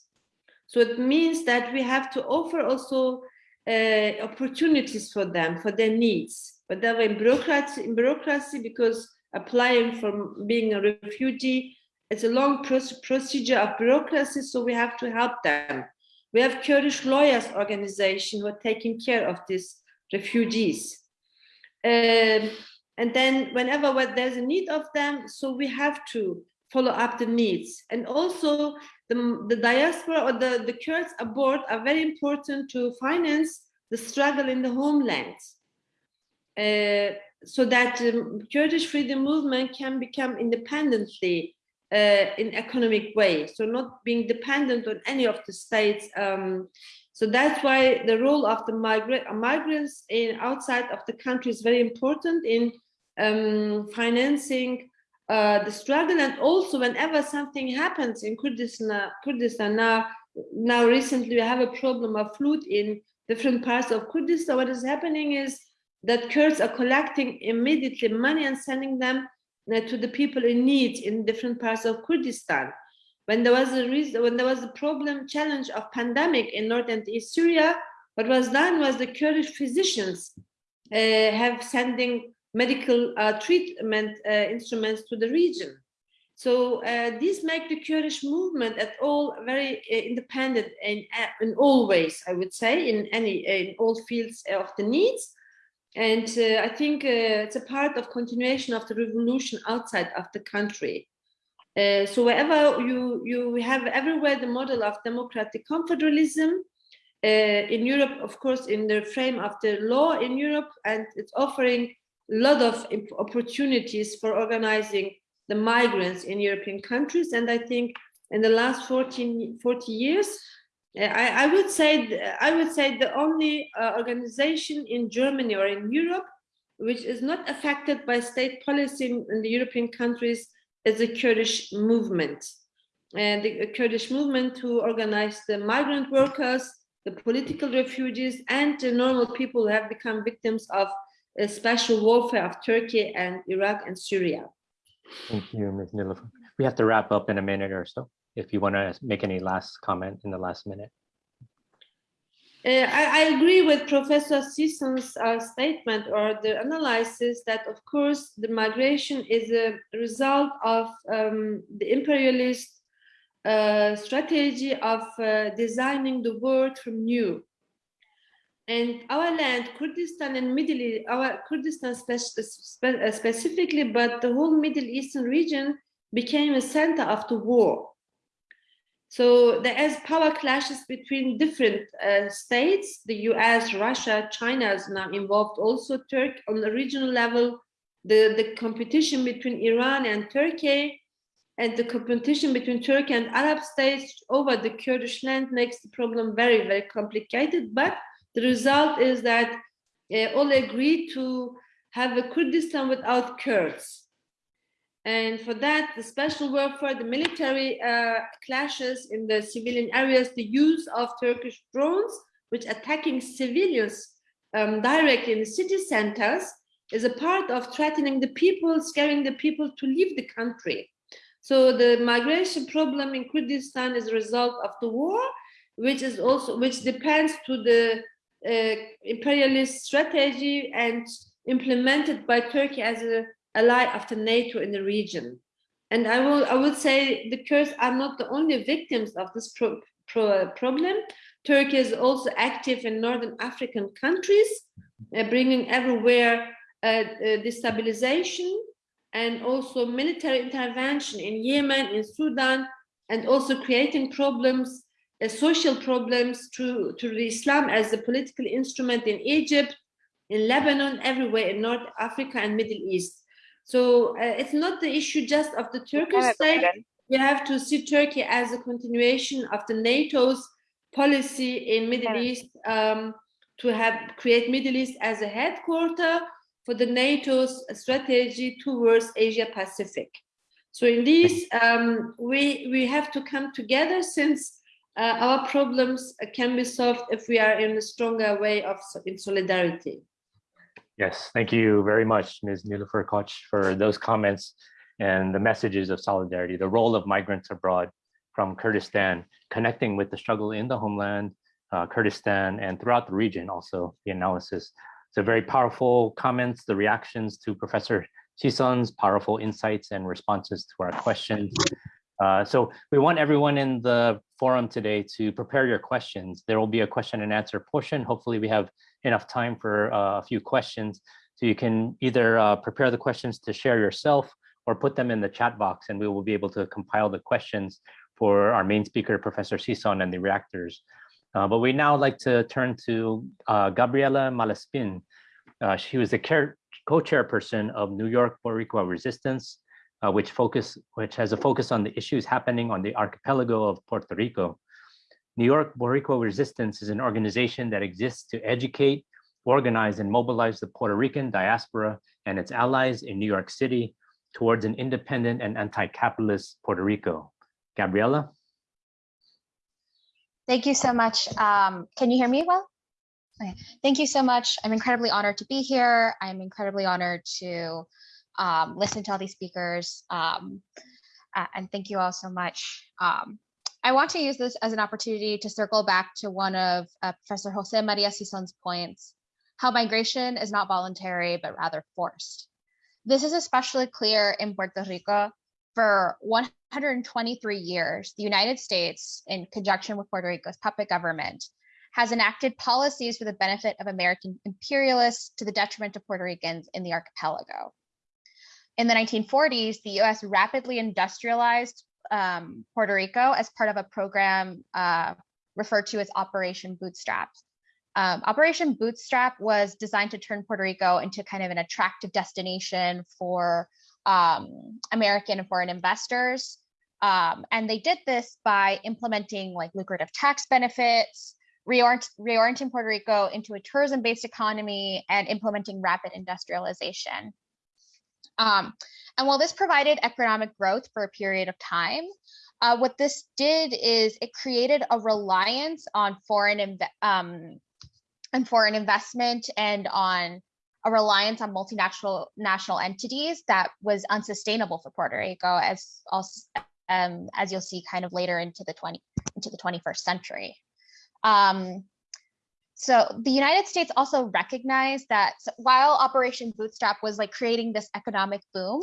So it means that we have to offer also uh, opportunities for them, for their needs. But that way in bureaucracy, in bureaucracy, because applying for being a refugee, it's a long procedure of bureaucracy, so we have to help them. We have Kurdish lawyers organization who are taking care of these refugees. Um, and then whenever there's a need of them, so we have to follow up the needs. And also the, the diaspora or the, the Kurds abroad are very important to finance the struggle in the homeland. Uh, so that um, Kurdish freedom movement can become independently uh, in economic way. So not being dependent on any of the states. Um, so that's why the role of the migra migrants in outside of the country is very important in um, financing uh, the struggle and also whenever something happens in Kurdistan, Kurdistan now, now recently we have a problem of flood in different parts of Kurdistan. What is happening is that Kurds are collecting immediately money and sending them uh, to the people in need in different parts of Kurdistan. When there was a reason, when there was a problem challenge of pandemic in north and east Syria, what was done was the Kurdish physicians uh, have sending medical uh, treatment uh, instruments to the region. So uh, these make the Kurdish movement at all very uh, independent in, in all ways, I would say, in any in all fields of the needs. And uh, I think uh, it's a part of continuation of the revolution outside of the country. so wherever you you have everywhere the model of democratic confederalism, in Europe, of course, in the frame of the law in Europe, and it's offering a lot of opportunities for organizing the migrants in European countries. And I think in the last 14, 40 years, I, I would say I would say the only uh, organization in Germany or in Europe which is not affected by state policy in, the European countries is the Kurdish movement. And the Kurdish movement to organize the migrant workers, the political refugees, and the normal people who have become victims of special warfare of Turkey and Iraq and Syria. Thank you, Ms. Nilufer. We have to wrap up in a minute or so. If you want to make any last comment in the last minute. Uh, I, I, agree with Professor Sison's uh, statement or the analysis that, of course, the migration is a result of um, the imperialist uh, strategy of uh, designing the world from new and our land, Kurdistan and Middle East, our Kurdistan spe spe uh, specifically, but the whole Middle Eastern region became a center of the war. So there is power clashes between different uh, states, the US, Russia, China is now involved also, Turkey on the regional level, the, the competition between Iran and Turkey, and the competition between Turkey and Arab states over the Kurdish land makes the problem very, very complicated, but the result is that uh, all agreed to have a Kurdistan without Kurds. And for that, the special warfare, the military uh, clashes in the civilian areas, the use of Turkish drones, which attacking civilians um, directly in the city centers, is a part of threatening the people, scaring the people to leave the country. So the migration problem in Kurdistan is a result of the war, which is also which depends to the uh, imperialist strategy and implemented by Turkey as an ally the NATO in the region. And I will, I would say the Kurds are not the only victims of this pro pro- problem. Turkey is also active in northern African countries, uh, bringing everywhere uh, uh, destabilization and also military intervention in Yemen, in Sudan, and also creating problems, uh, social problems to, to Islam as a political instrument in Egypt, in Lebanon, everywhere in North Africa and Middle East. So uh, it's not the issue just of the Turkish state. We have to see Turkey as a continuation of the NATO's policy in Middle East um, to have create Middle East as a headquarter for the NATO's strategy towards Asia Pacific. So in this, um, we we have to come together since uh, our problems can be solved if we are in a stronger way of in solidarity. Yes, thank you very much, Ms. Nilufer Koç, for those comments and the messages of solidarity, the role of migrants abroad from Kurdistan, connecting with the struggle in the homeland, uh, Kurdistan, and throughout the region, also the analysis. So very powerful comments, the reactions to Professor Sison's powerful insights and responses to our questions. Uh, so we want everyone in the forum today to prepare your questions. There will be a question and answer portion. Hopefully we have enough time for uh, a few questions. So you can either uh, prepare the questions to share yourself or put them in the chat box and we will be able to compile the questions for our main speaker, Professor Sison and the reactors. Uh, but we now like to turn to uh, Gabriela Malaspin. Uh, she was the co-chairperson of New York Boricua Resistance, uh, which focus which has a focus on the issues happening on the archipelago of Puerto Rico. New York Boricua Resistance is an organization that exists to educate, organize, and mobilize the Puerto Rican diaspora and its allies in New York City towards an independent and anti-capitalist Puerto Rico. Gabriela? Thank you so much. Um, can you hear me well? Okay. Thank you so much. I'm incredibly honored to be here. I'm incredibly honored to um, listen to all these speakers. Um, uh, and thank you all so much. Um, I want to use this as an opportunity to circle back to one of uh, Professor Jose Maria Sison's points, how migration is not voluntary, but rather forced. This is especially clear in Puerto Rico. For 123 years, the United States, in conjunction with Puerto Rico's puppet government, has enacted policies for the benefit of American imperialists to the detriment of Puerto Ricans in the archipelago. In the 1940s, the US rapidly industrialized um, Puerto Rico as part of a program uh, referred to as Operation Bootstrap. Um, Operation Bootstrap was designed to turn Puerto Rico into kind of an attractive destination for um, American and foreign investors. Um, and they did this by implementing like lucrative tax benefits, reorient, reorienting Puerto Rico into a tourism based economy, and implementing rapid industrialization. Um, and while this provided economic growth for a period of time, uh, what this did is it created a reliance on foreign um, and foreign investment and on a reliance on multinational national entities that was unsustainable for Puerto Rico, as um, as you'll see kind of later into the 20 into the 21st century. Um, so the United States also recognized that while Operation Bootstrap was like creating this economic boom,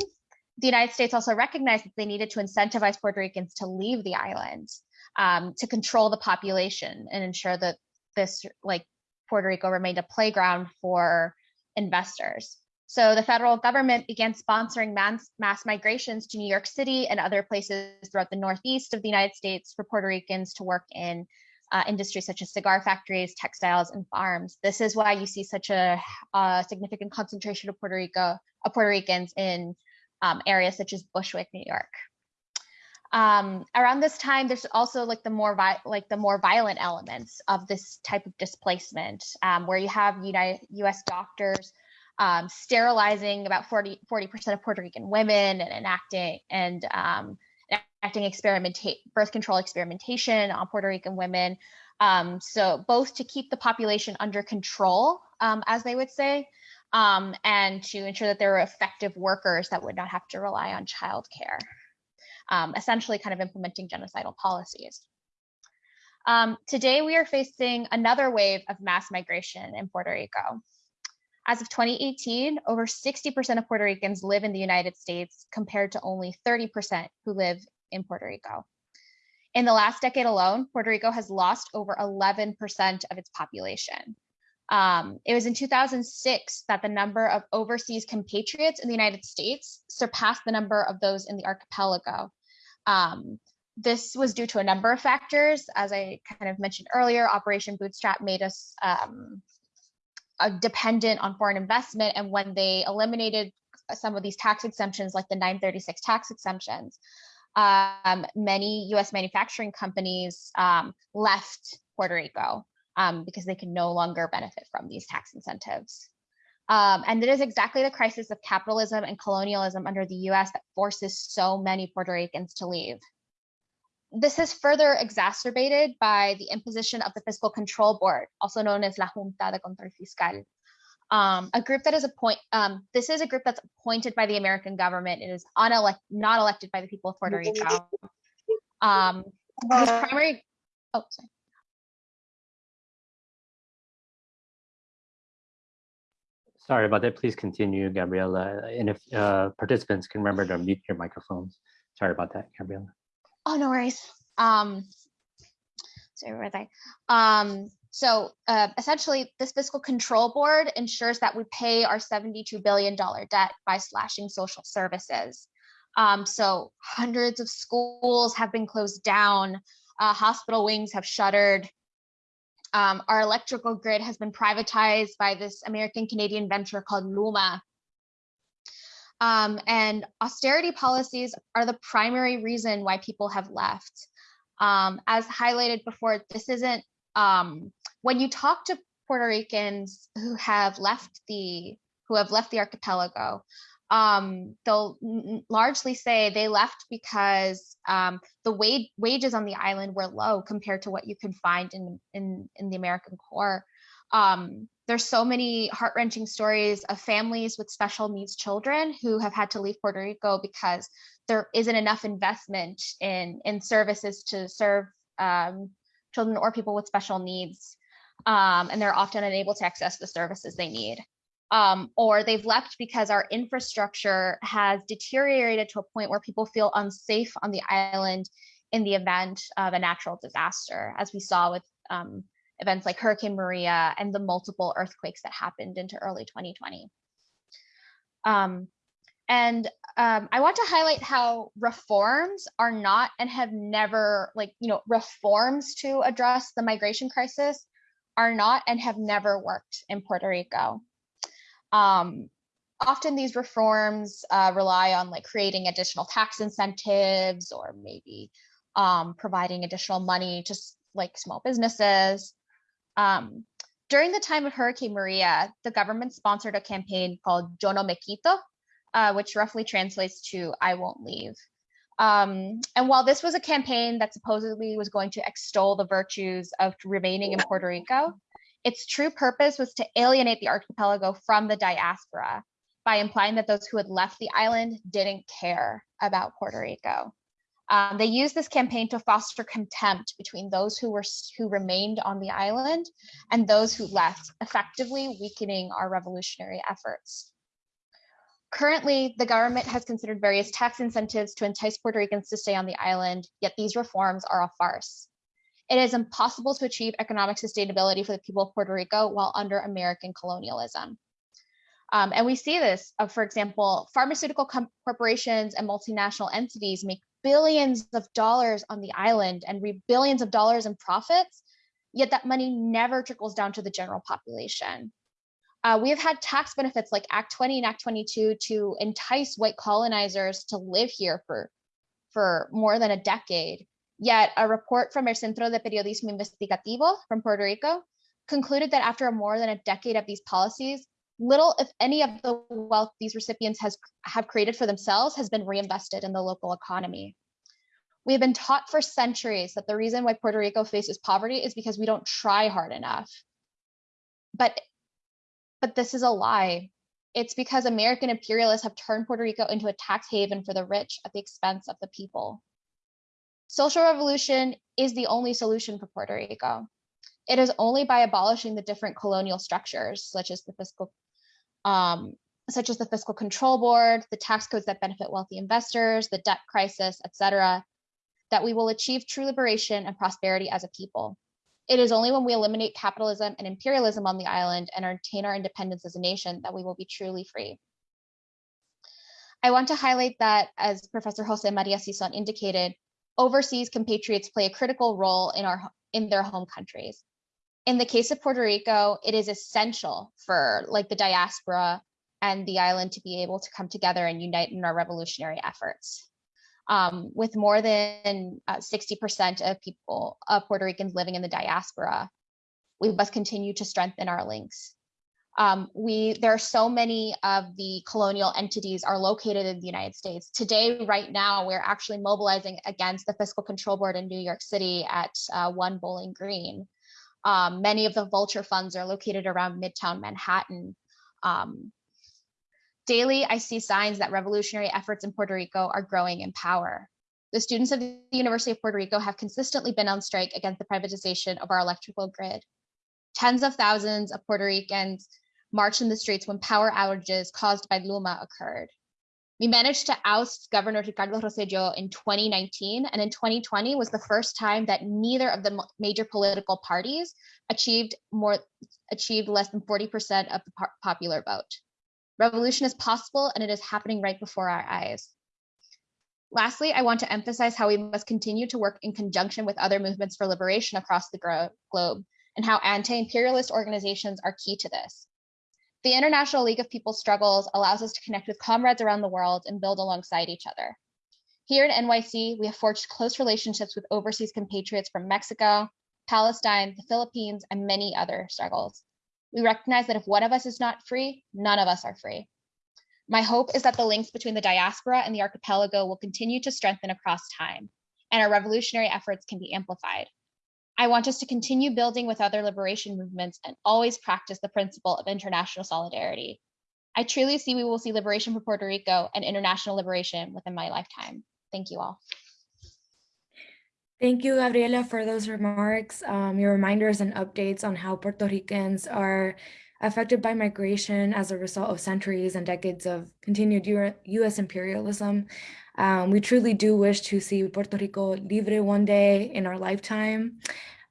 the United States also recognized that they needed to incentivize Puerto Ricans to leave the island, um, to control the population and ensure that this like Puerto Rico remained a playground for investors. So the federal government began sponsoring mass, mass migrations to New York City and other places throughout the Northeast of the United States for Puerto Ricans to work in uh, industries such as cigar factories, textiles, and farms. This is why you see such a, a significant concentration of Puerto Rico, of Puerto Ricans in um, areas such as Bushwick, New York. Um, around this time, there's also like the more like the more violent elements of this type of displacement, um, where you have United U.S. doctors um, sterilizing about 40 percent of Puerto Rican women and enacting and enacting experimentate birth control experimentation on Puerto Rican women. Um, so both to keep the population under control, um, as they would say, um, and to ensure that there were effective workers that would not have to rely on childcare, um, essentially kind of implementing genocidal policies. Um, today, we are facing another wave of mass migration in Puerto Rico. As of 2018, over 60% of Puerto Ricans live in the United States compared to only 30% who live in Puerto Rico. In the last decade alone, Puerto Rico has lost over 11% of its population. Um, it was in 2006 that the number of overseas compatriots in the United States surpassed the number of those in the archipelago. Um, this was due to a number of factors. As I kind of mentioned earlier, Operation Bootstrap made us um, dependent on foreign investment. And when they eliminated some of these tax exemptions, like the 936 tax exemptions, um, many US manufacturing companies um, left Puerto Rico um, because they can no longer benefit from these tax incentives. Um, and it is exactly the crisis of capitalism and colonialism under the US that forces so many Puerto Ricans to leave. This is further exacerbated by the imposition of the Fiscal Control Board, also known as La Junta de Control Fiscal, um, a group that is appoint. Um, this is a group that's appointed by the American government. It is unelect, not elected by the people of Puerto Rico. Um, whose primary. Oh, sorry. Sorry about that. Please continue, Gabriella. And if uh, participants can remember to mute your microphones. Sorry about that, Gabriella. Oh, no worries. Um, sorry, where was I? Um, so uh, essentially, this fiscal control board ensures that we pay our $72 billion debt by slashing social services. Um, so hundreds of schools have been closed down, uh, hospital wings have shuttered. Um, our electrical grid has been privatized by this American Canadian venture called Luma. Um, and austerity policies are the primary reason why people have left. Um, as highlighted before, this isn't, um, when you talk to Puerto Ricans who have left the, who have left the archipelago, um, they'll largely say they left because um, the wage, wages on the island were low compared to what you can find in, in, in the American core. Um, there's so many heart-wrenching stories of families with special needs children who have had to leave Puerto Rico because there isn't enough investment in, in services to serve um, children or people with special needs. Um, and they're often unable to access the services they need. Um, or they've left because our infrastructure has deteriorated to a point where people feel unsafe on the island in the event of a natural disaster, as we saw with um, events like Hurricane Maria and the multiple earthquakes that happened into early 2020. Um, and um, I want to highlight how reforms are not and have never, like, you know, reforms to address the migration crisis are not and have never worked in Puerto Rico. Um, often these reforms uh, rely on like creating additional tax incentives or maybe um, providing additional money to like small businesses. Um, during the time of Hurricane Maria, the government sponsored a campaign called Yo no me quito, uh, which roughly translates to I won't leave. Um, and while this was a campaign that supposedly was going to extol the virtues of remaining in Puerto Rico, its true purpose was to alienate the archipelago from the diaspora by implying that those who had left the island didn't care about Puerto Rico. Um, they used this campaign to foster contempt between those who were who remained on the island and those who left, effectively weakening our revolutionary efforts. Currently, the government has considered various tax incentives to entice Puerto Ricans to stay on the island, yet these reforms are a farce. It is impossible to achieve economic sustainability for the people of Puerto Rico while under American colonialism. Um, and we see this, uh, for example, pharmaceutical corporations and multinational entities make billions of dollars on the island and reap billions of dollars in profits, yet that money never trickles down to the general population. Uh, we have had tax benefits like Act 20 and Act 22 to entice white colonizers to live here for, for more than a decade. Yet a report from el Centro de Periodismo Investigativo from Puerto Rico concluded that after more than a decade of these policies, little, if any, of the wealth these recipients has, have created for themselves has been reinvested in the local economy. We have been taught for centuries that the reason why Puerto Rico faces poverty is because we don't try hard enough. But, but this is a lie. It's because American imperialists have turned Puerto Rico into a tax haven for the rich at the expense of the people. Social revolution is the only solution for Puerto Rico. It is only by abolishing the different colonial structures, such as the fiscal, um, such as the fiscal control board, the tax codes that benefit wealthy investors, the debt crisis, etc., that we will achieve true liberation and prosperity as a people. It is only when we eliminate capitalism and imperialism on the island and retain our independence as a nation that we will be truly free. I want to highlight that, as Professor Jose Maria Sison indicated, overseas compatriots play a critical role in, our, in their home countries. In the case of Puerto Rico, it is essential for like the diaspora and the island to be able to come together and unite in our revolutionary efforts. Um, with more than 60% uh, of people, of Puerto Ricans living in the diaspora, we must continue to strengthen our links. Um, we there are so many of the colonial entities are located in the United States. Today, right now, we're actually mobilizing against the Fiscal Control Board in New York City at uh, One Bowling Green. Um, many of the vulture funds are located around Midtown Manhattan. Um, daily, I see signs that revolutionary efforts in Puerto Rico are growing in power. The students of the University of Puerto Rico have consistently been on strike against the privatization of our electrical grid. Tens of thousands of Puerto Ricans marched in the streets when power outages caused by Luma occurred. We managed to oust Governor Ricardo Rosselló in 2019, and in 2020 was the first time that neither of the major political parties achieved more achieved less than 40% of the popular vote. Revolution is possible, and it is happening right before our eyes. Lastly, I want to emphasize how we must continue to work in conjunction with other movements for liberation across the globe, and how anti-imperialist organizations are key to this. The International League of People's Struggles allows us to connect with comrades around the world and build alongside each other. Here in NYC, we have forged close relationships with overseas compatriots from Mexico, Palestine, the Philippines, and many other struggles. We recognize that if one of us is not free, none of us are free. My hope is that the links between the diaspora and the archipelago will continue to strengthen across time, and our revolutionary efforts can be amplified. I want us to continue building with other liberation movements and always practice the principle of international solidarity. I truly see we will see liberation for Puerto Rico and international liberation within my lifetime. Thank you all. Thank you, Gabriela, for those remarks, um, your reminders and updates on how Puerto Ricans are affected by migration as a result of centuries and decades of continued U.S. imperialism. Um, we truly do wish to see Puerto Rico libre one day in our lifetime.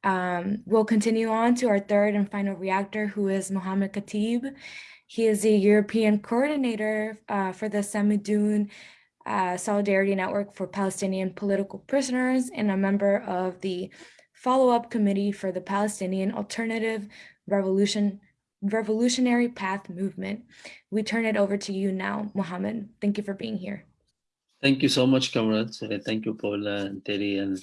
Um, we'll continue on to our third and final reactor, who is Mohammed Khatib. He is the European coordinator uh, for the Samidoun Solidarity Network for Palestinian Political Prisoners and a member of the follow-up committee for the Palestinian Alternative Revolution Revolutionary Path Movement. We turn it over to you now, Mohammed. Thank you for being here. Thank you so much, comrades. Uh, thank you, Paula and Terry, and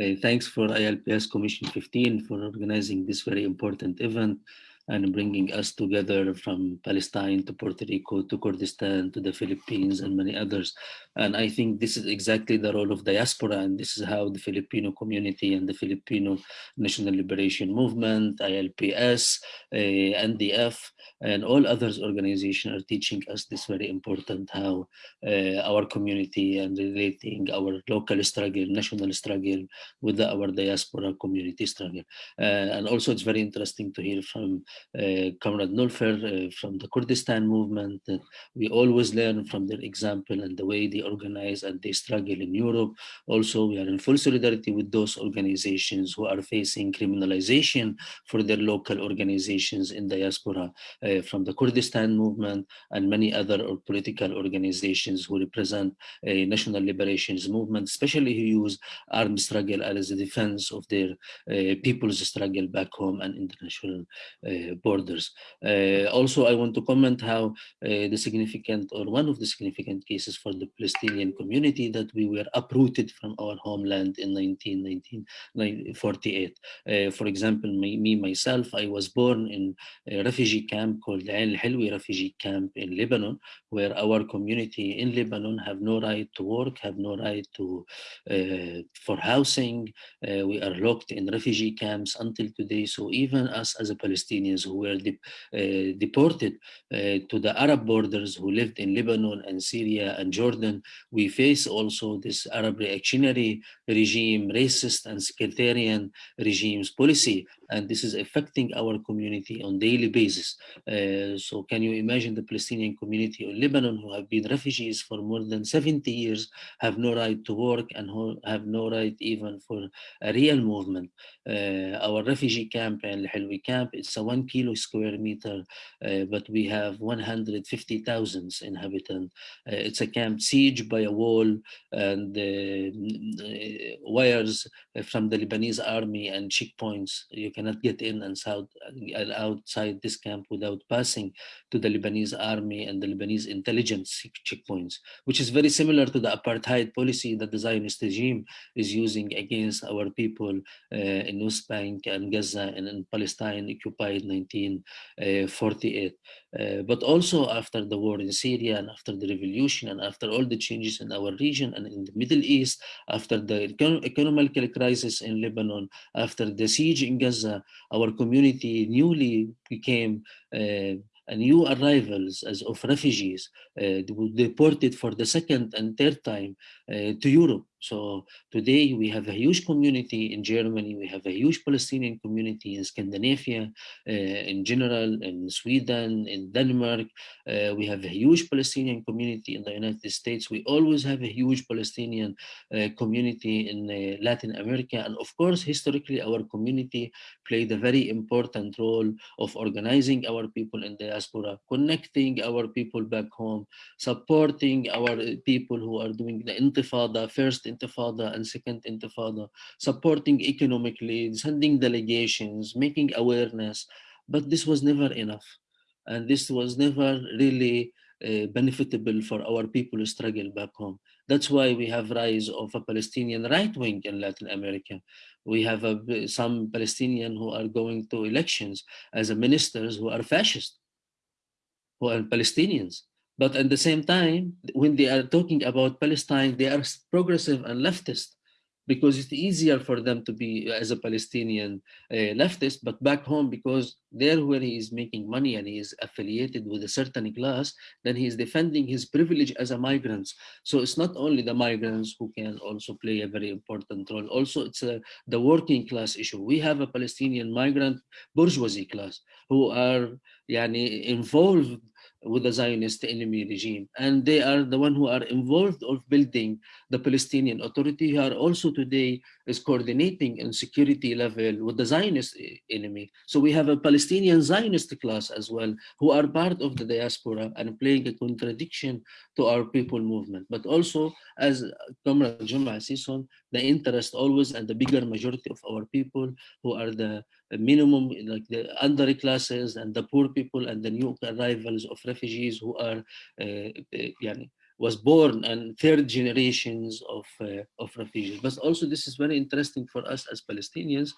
uh, thanks for ILPS Commission 15 for organizing this very important event and bringing us together from Palestine to Puerto Rico to Kurdistan to the Philippines and many others. And I think this is exactly the role of diaspora and this is how the Filipino community and the Filipino National Liberation Movement, ILPS, uh, NDF, and all others organizations are teaching us this very important how uh, our community and relating our local struggle, national struggle with the, our diaspora community struggle. Uh, and also it's very interesting to hear from Comrade Nilufer uh, from the Kurdistan movement. Uh, we always learn from their example and the way they organize and they struggle in Europe. Also, we are in full solidarity with those organizations who are facing criminalization for their local organizations in diaspora uh, from the Kurdistan movement and many other political organizations who represent a national liberations movement, especially who use armed struggle as a defense of their uh, people's struggle back home and international uh, borders. Uh, also, I want to comment how uh, the significant or one of the significant cases for the Palestinian community that we were uprooted from our homeland in 1948. Uh, for example, me, me, myself, I was born in a refugee camp called Al Hilwi refugee camp in Lebanon, where our community in Lebanon have no right to work, have no right to uh, for housing. Uh, we are locked in refugee camps until today. So even us as a Palestinians who were de uh, deported uh, to the Arab borders who lived in Lebanon and Syria and Jordan, we face also this Arab reactionary regime, racist and sectarian regimes policy and this is affecting our community on daily basis. Uh, so can you imagine the Palestinian community in Lebanon who have been refugees for more than 70 years, have no right to work and have no right even for a real movement. Uh, our refugee camp in Hilwi camp, it's a one kilo square meter, uh, but we have 150,000 inhabitants. Uh, it's a camp siege by a wall and uh, uh, wires from the Lebanese army and checkpoints. You cannot get in and south, outside this camp without passing to the Lebanese army and the Lebanese intelligence checkpoints, which is very similar to the apartheid policy that the Zionist regime is using against our people uh, in West Bank and Gaza and in Palestine occupied 1948. Uh, but also after the war in Syria and after the revolution and after all the changes in our region and in the Middle East, after the econ economical crisis in Lebanon, after the siege in Gaza, our community newly became uh, new arrivals as of refugees uh, deported for the second and third time uh, to Europe. So today we have a huge community in Germany, we have a huge Palestinian community in Scandinavia, uh, in general, in Sweden, in Denmark. Uh, we have a huge Palestinian community in the United States. We always have a huge Palestinian uh, community in uh, Latin America. And of course, historically, our community played a very important role of organizing our people in diaspora, connecting our people back home, supporting our people who are doing the intifada, first intifada and second intifada, supporting economically, sending delegations, making awareness, but this was never enough. And this was never really uh, benefitable for our people struggle back home. That's why we have rise of a Palestinian right wing in Latin America. We have a, some Palestinian who are going to elections as ministers who are fascist, who are Palestinians. But at the same time, when they are talking about Palestine, they are progressive and leftist because it's easier for them to be as a Palestinian uh, leftist, but back home, because there where he is making money and he is affiliated with a certain class, then he is defending his privilege as a migrant. So it's not only the migrants who can also play a very important role. Also, it's a, the working class issue. We have a Palestinian migrant bourgeoisie class who are yani, involved with the Zionist enemy regime. And they are the one who are involved of building the Palestinian Authority who are also today is coordinating in security level with the Zionist enemy. So we have a Palestinian Zionist class as well who are part of the diaspora and playing a contradiction to our people movement. But also as Comrade Joma Sison, the interest always and the bigger majority of our people who are the minimum like the under classes and the poor people and the new arrivals of refugees who are uh, uh, was born and third generations of uh, of refugees but also this is very interesting for us as palestinians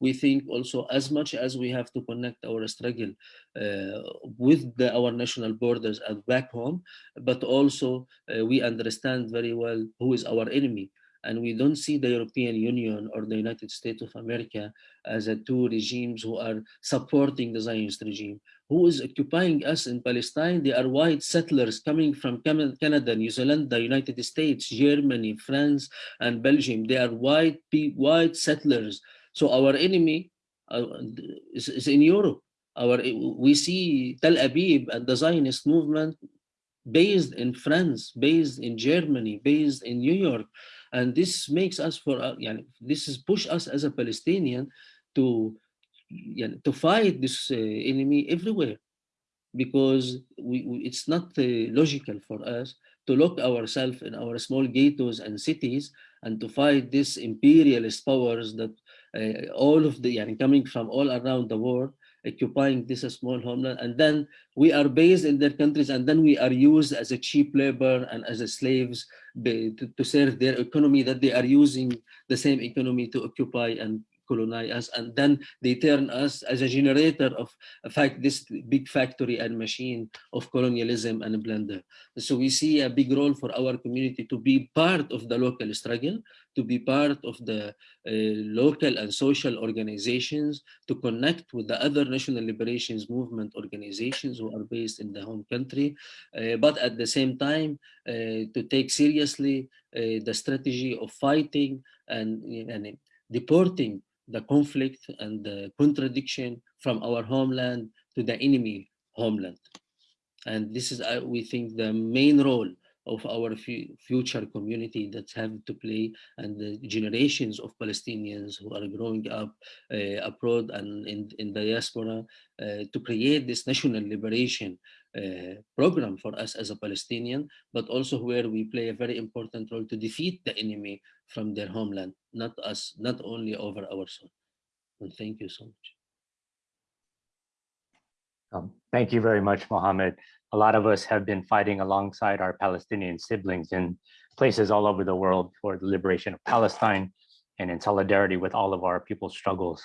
we think also as much as we have to connect our struggle uh, with the, our national borders and back home but also uh, we understand very well who is our enemy and we don't see the European Union or the United States of America as a two regimes who are supporting the Zionist regime. Who is occupying us in Palestine? They are white settlers coming from Canada, New Zealand, the United States, Germany, France, and Belgium. They are white, white settlers. So our enemy uh, is, is in Europe. Our, we see Tel Aviv and the Zionist movement based in France, based in Germany, based in New York. And this makes us for, uh, yeah, this is push us as a Palestinian to, yeah, to fight this uh, enemy everywhere because we, we, it's not uh, logical for us to lock ourselves in our small ghettos and cities and to fight these imperialist powers that uh, all of the, yeah, coming from all around the world occupying this small homeland. And then we are based in their countries and then we are used as a cheap labor and as a slaves to, to serve their economy that they are using the same economy to occupy and colonize us and then they turn us as a generator of a fact this big factory and machine of colonialism and blender so we see a big role for our community to be part of the local struggle to be part of the uh, local and social organizations to connect with the other national liberations movement organizations who are based in the home country uh, but at the same time uh, to take seriously uh, the strategy of fighting and, and deporting the conflict and the contradiction from our homeland to the enemy homeland. And this is, uh, we think, the main role of our future community that have to play and the generations of Palestinians who are growing up uh, abroad and in, in diaspora uh, to create this national liberation program for us as a Palestinian, but also where we play a very important role to defeat the enemy from their homeland, not us, not only over our soul. And thank you so much. Um, thank you very much, Mohammed a lot of us have been fighting alongside our Palestinian siblings in places all over the world for the liberation of Palestine and in solidarity with all of our people's struggles.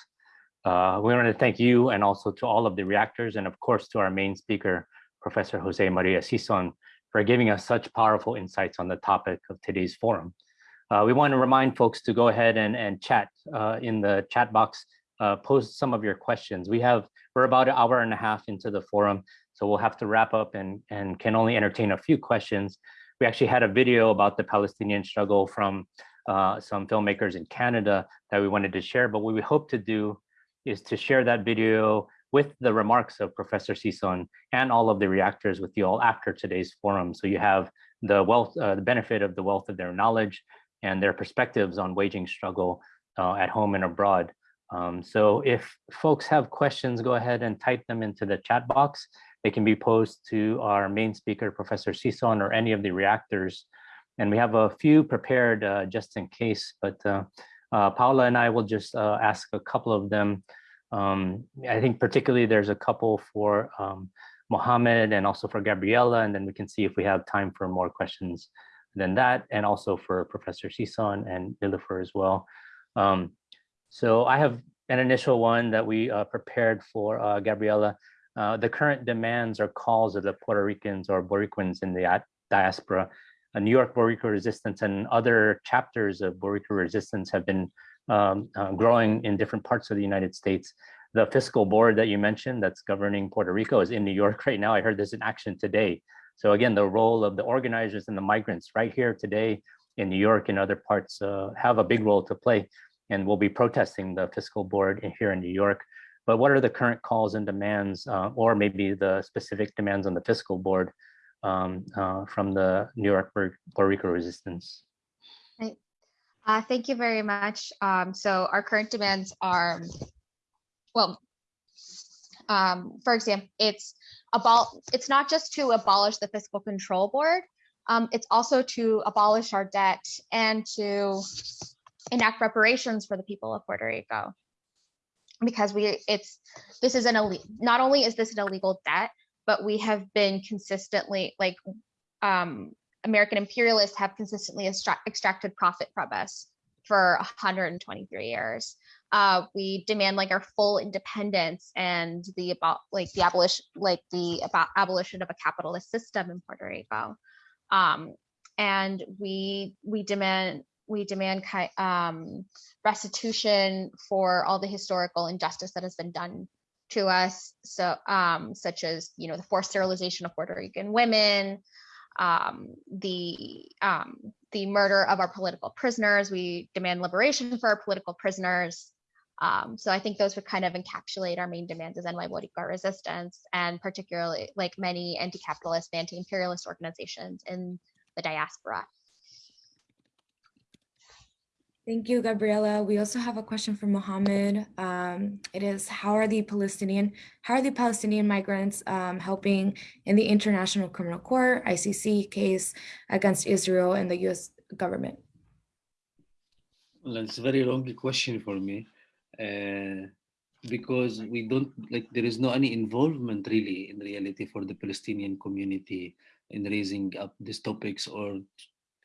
Uh, we want to thank you and also to all of the reactors and of course to our main speaker, Professor Jose Maria Sison, for giving us such powerful insights on the topic of today's forum. Uh, we want to remind folks to go ahead and, and chat uh, in the chat box, uh, post some of your questions. We have, we're about an hour and a half into the forum. So we'll have to wrap up and, and can only entertain a few questions. We actually had a video about the Palestinian struggle from uh, some filmmakers in Canada that we wanted to share, but what we hope to do is to share that video with the remarks of Professor Sison and all of the reactors with you all after today's forum. So you have the wealth, uh, the benefit of the wealth of their knowledge and their perspectives on waging struggle uh, at home and abroad. Um, so if folks have questions, go ahead and type them into the chat box. They can be posed to our main speaker, Professor Sison, or any of the reactors. And we have a few prepared uh, just in case, but uh, uh, Paula and I will just uh, ask a couple of them. Um, I think particularly there's a couple for um, Mohammed and also for Gabriella, and then we can see if we have time for more questions than that, and also for Professor Sison and Nilufer as well. Um, so I have an initial one that we uh, prepared for uh, Gabriella. Uh, the current demands or calls of the Puerto Ricans or Boricuans in the diaspora. Uh, New York Boricua resistance and other chapters of Boricua resistance have been um, uh, growing in different parts of the United States. The fiscal board that you mentioned that's governing Puerto Rico is in New York [LAUGHS] right now. I heard there's an action today. So again, the role of the organizers and the migrants right here today in New York and other parts uh, have a big role to play. And we'll be protesting the fiscal board here in New York but what are the current calls and demands, uh, or maybe the specific demands on the fiscal board um, uh, from the New York Puerto Rico resistance? Right. Uh, thank you very much. Um, so our current demands are, well, um, for example, it's about it's not just to abolish the fiscal control board, um, it's also to abolish our debt and to enact reparations for the people of Puerto Rico because we it's this is an illegal not only is this an illegal debt but we have been consistently like um american imperialists have consistently extracted profit from us for 123 years uh we demand like our full independence and the about like the abolition like the about abolition of a capitalist system in puerto rico um and we we demand we demand um, restitution for all the historical injustice that has been done to us. So, um, such as you know the forced sterilization of Puerto Rican women, um, the um, the murder of our political prisoners. We demand liberation for our political prisoners. Um, so I think those would kind of encapsulate our main demands as NY Boricua resistance, and particularly like many anti-capitalist, anti-imperialist organizations in the diaspora. Thank you, Gabriela. We also have a question from Mohammed. Um, it is, how are the Palestinian, how are the Palestinian migrants um, helping in the International Criminal Court, ICC case against Israel and the US government? Well, it's a very long question for me uh, because we don't, like there is no any involvement really in reality for the Palestinian community in raising up these topics or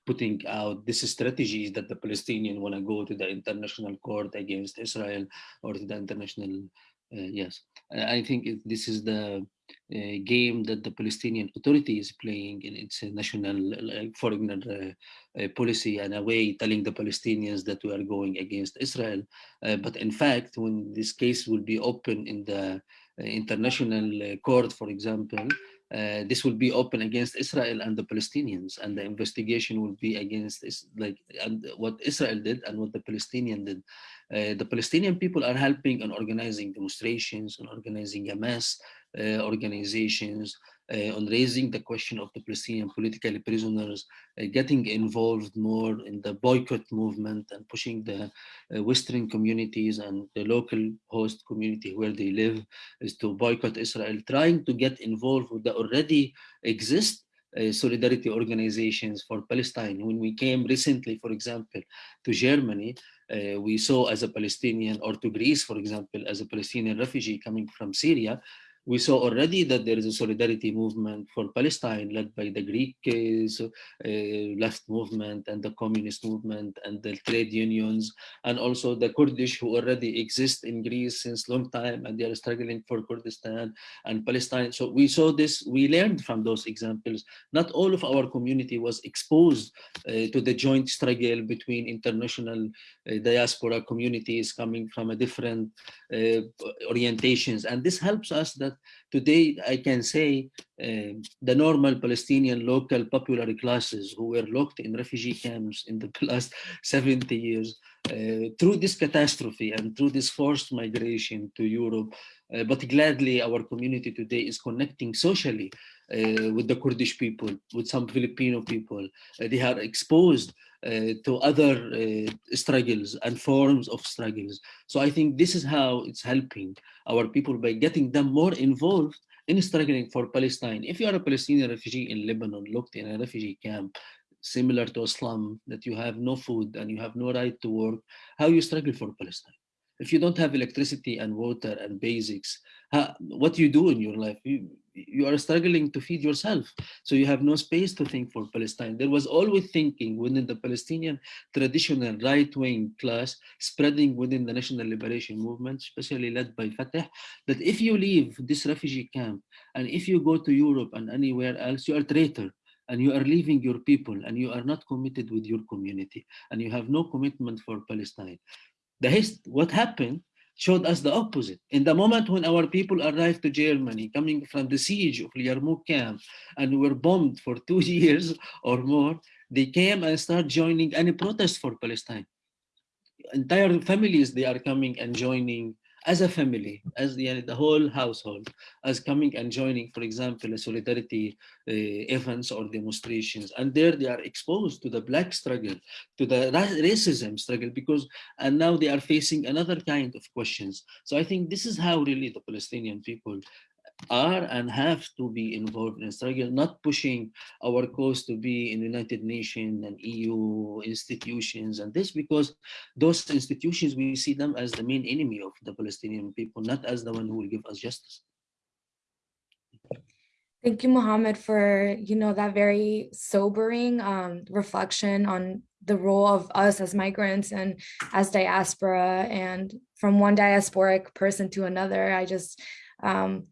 putting out these strategies that the Palestinian want to go to the international court against Israel or to the international, uh, yes. I think it, this is the uh, game that the Palestinian Authority is playing in its national uh, foreign uh, policy and a way telling the Palestinians that we are going against Israel. Uh, but in fact, when this case will be open in the uh, international court, for example, uh, this will be open against Israel and the Palestinians, and the investigation will be against like and what Israel did and what the Palestinian did. Uh, the Palestinian people are helping and organizing demonstrations, and organizing mass uh, organizations, uh, on raising the question of the Palestinian political prisoners, uh, getting involved more in the boycott movement and pushing the uh, Western communities and the local host community where they live is to boycott Israel, trying to get involved with the already exist uh, solidarity organizations for Palestine. When we came recently, for example, to Germany, uh, we saw as a Palestinian, or to Greece, for example, as a Palestinian refugee coming from Syria, we saw already that there is a solidarity movement for Palestine led by the Greek uh, left movement and the communist movement and the trade unions and also the Kurdish who already exist in Greece since long time and they are struggling for Kurdistan and Palestine. So we saw this, we learned from those examples. Not all of our community was exposed uh, to the joint struggle between international uh, diaspora communities coming from a different uh, orientations. And this helps us that today I can say uh, the normal Palestinian local popular classes who were locked in refugee camps in the [LAUGHS] last 70 years uh, through this catastrophe and through this forced migration to Europe. Uh, but gladly our community today is connecting socially uh, with the Kurdish people, with some Filipino people. Uh, they are exposed to other uh, struggles and forms of struggles. So I think this is how it's helping our people by getting them more involved in struggling for Palestine. If you are a Palestinian refugee in Lebanon, looked in a refugee camp, similar to a slum, that you have no food and you have no right to work, how you struggle for Palestine? If you don't have electricity and water and basics, how, what do you do in your life? You, you are struggling to feed yourself. So you have no space to think for Palestine. There was always thinking within the Palestinian traditional right-wing class spreading within the national liberation movement, especially led by Fatah, that if you leave this refugee camp and if you go to Europe and anywhere else, you are traitor and you are leaving your people and you are not committed with your community and you have no commitment for Palestine. The hist what happened showed us the opposite. In the moment when our people arrived to Germany, coming from the siege of Yarmouk camp, and were bombed for [LAUGHS] two years or more, they came and started joining any protest for Palestine. Entire families, they are coming and joining as a family, as the, the whole household, as coming and joining, for example, a solidarity uh, events or demonstrations. And there they are exposed to the black struggle, to the ra racism struggle, because, and now they are facing another kind of questions. So I think this is how really the Palestinian people are and have to be involved in struggle, not pushing our cause to be in United Nations and EU institutions and this because those institutions, we see them as the main enemy of the Palestinian people, not as the one who will give us justice. Thank you, Mohammed, for you know that very sobering um, reflection on the role of us as migrants and as diaspora and from one diasporic person to another. I just um,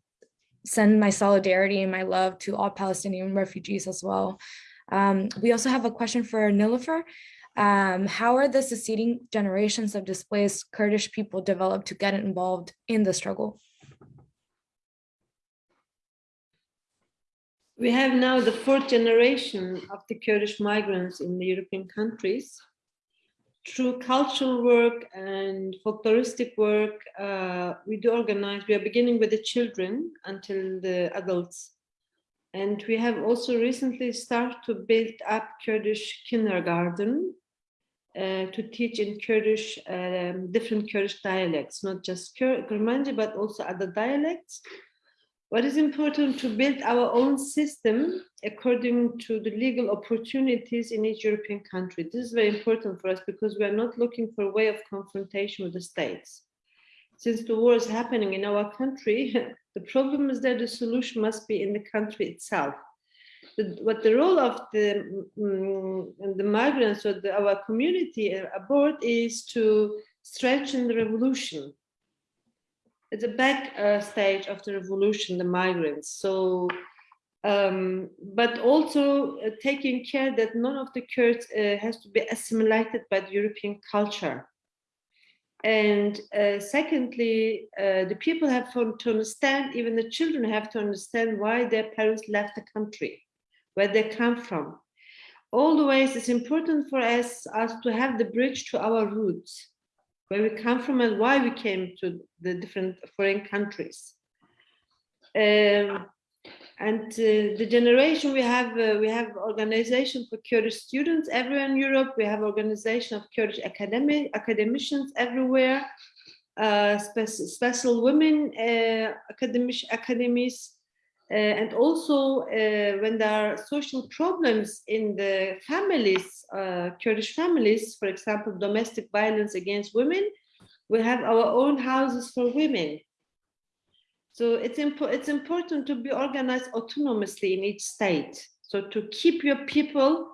send my solidarity and my love to all Palestinian refugees as well. Um, we also have a question for Nilufer. Um, how are the succeeding generations of displaced Kurdish people developed to get involved in the struggle? We have now the fourth generation of the Kurdish migrants in the European countries. Through cultural work and folkloristic work, uh, we do organize, we are beginning with the children until the adults. And we have also recently started to build up Kurdish kindergarten uh, to teach in Kurdish, um, different Kurdish dialects, not just Kur Kurmanji, but also other dialects. What is important to build our own system according to the legal opportunities in each European country. This is very important for us because we are not looking for a way of confrontation with the states. Since the war is happening in our country, [LAUGHS] the problem is that the solution must be in the country itself. The, what the role of the, um, the migrants or the, our community abroad is to strengthen the revolution it's the back uh, stage of the revolution, the migrants. So, um, but also uh, taking care that none of the Kurds uh, has to be assimilated by the European culture. And uh, secondly, uh, the people have to understand, even the children have to understand why their parents left the country, where they come from. Always, it's important for us, us to have the bridge to our roots, where we come from and why we came to the different foreign countries. Um, and uh, the generation we have, uh, we have organization for Kurdish students everywhere in Europe. We have organization of Kurdish academic academicians everywhere. Uh, special, women uh, academic academies, and also uh, when there are social problems in the families, uh, Kurdish families, for example, domestic violence against women, we have our own houses for women. So it's, it's important to be organized autonomously in each state. So to keep your people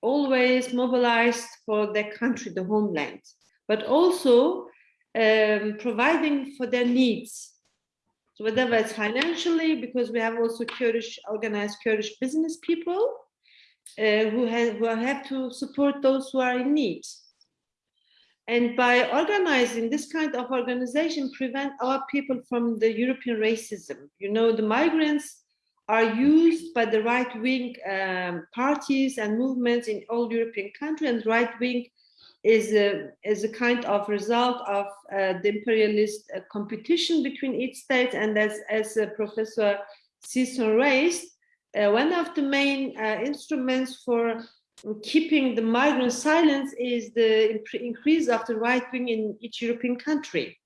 always mobilized for their country, the homeland, but also um, providing for their needs. So whether it's financially, because we have also Kurdish, organized Kurdish business people uh, who, have, who have to support those who are in need. And by organizing this kind of organization, prevent our people from the European racism. You know, the migrants are used by the right-wing um, parties and movements in all European countries, and right-wing is a, is a kind of result of uh, the imperialist uh, competition between each state. And as, as uh, Professor Sison raised, uh, one of the main uh, instruments for keeping the migrant silence is the increase of the right wing in each European country.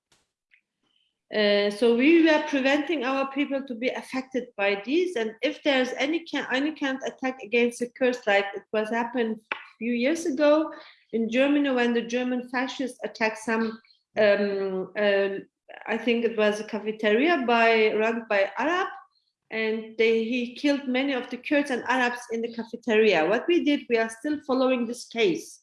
Uh, so we were preventing our people to be affected by this. And if there's any any kind of attack against the Kurds, like it was happened a few years ago in Germany when the German fascists attacked some, um, uh, I think it was a cafeteria by run by Arab, and they, he killed many of the Kurds and Arabs in the cafeteria. What we did, we are still following this case.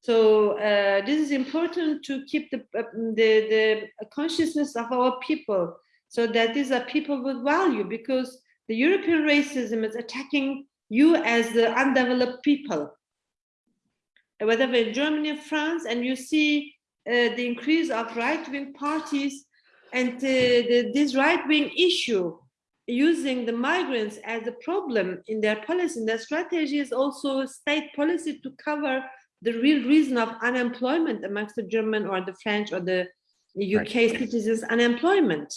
So uh, this is important to keep the, uh, the, the consciousness of our people so that these are people with value because the European racism is attacking you as the undeveloped people. Whether in Germany, France, and you see uh, the increase of right-wing parties and uh, the, this right-wing issue using the migrants as a problem in their policy, in their strategy is also state policy to cover the real reason of unemployment amongst the German or the French or the UK right. citizens unemployment.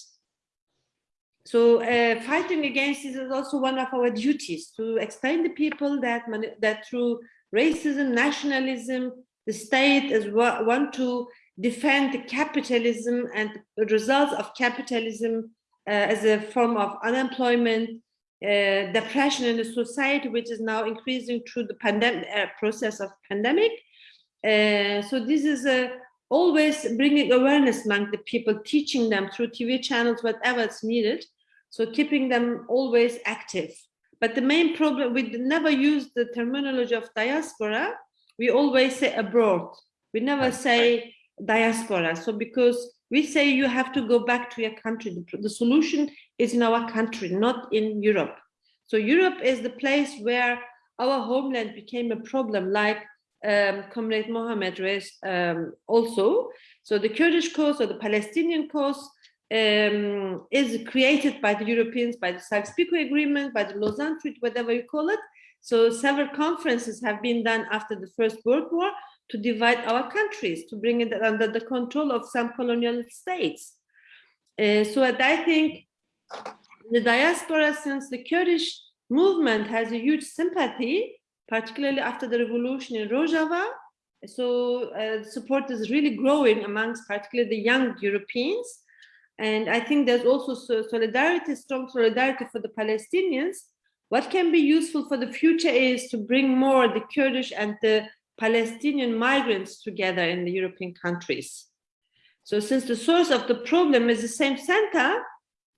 So uh, fighting against this is also one of our duties to explain to people that that through racism, nationalism, the state is want to defend the capitalism and the results of capitalism uh, as a form of unemployment, uh, depression in the society, which is now increasing through the pandemic uh, process of pandemic. so this is a always bringing awareness among the people, teaching them through TV channels, whatever is needed. So keeping them always active. But the main problem, we never use the terminology of diaspora. We always say abroad. We never say diaspora. So because we say you have to go back to your country. The, solution is in our country, not in Europe. So Europe is the place where our homeland became a problem, like um, Comrade Mohammed raised um, also. So the Kurdish cause or the Palestinian cause um, is created by the Europeans, by the Sykes-Picot Agreement, by the Lausanne Treaty, whatever you call it. So several conferences have been done after the First World War to divide our countries, to bring it under the control of some colonial states. Uh, so I think the diaspora, since the Kurdish movement has a huge sympathy, particularly after the revolution in Rojava, so uh, support is really growing amongst particularly the young Europeans. And I think there's also solidarity, strong solidarity for the Palestinians. What can be useful for the future is to bring more the Kurdish and the Palestinian migrants together in the European countries. So since the source of the problem is the same center,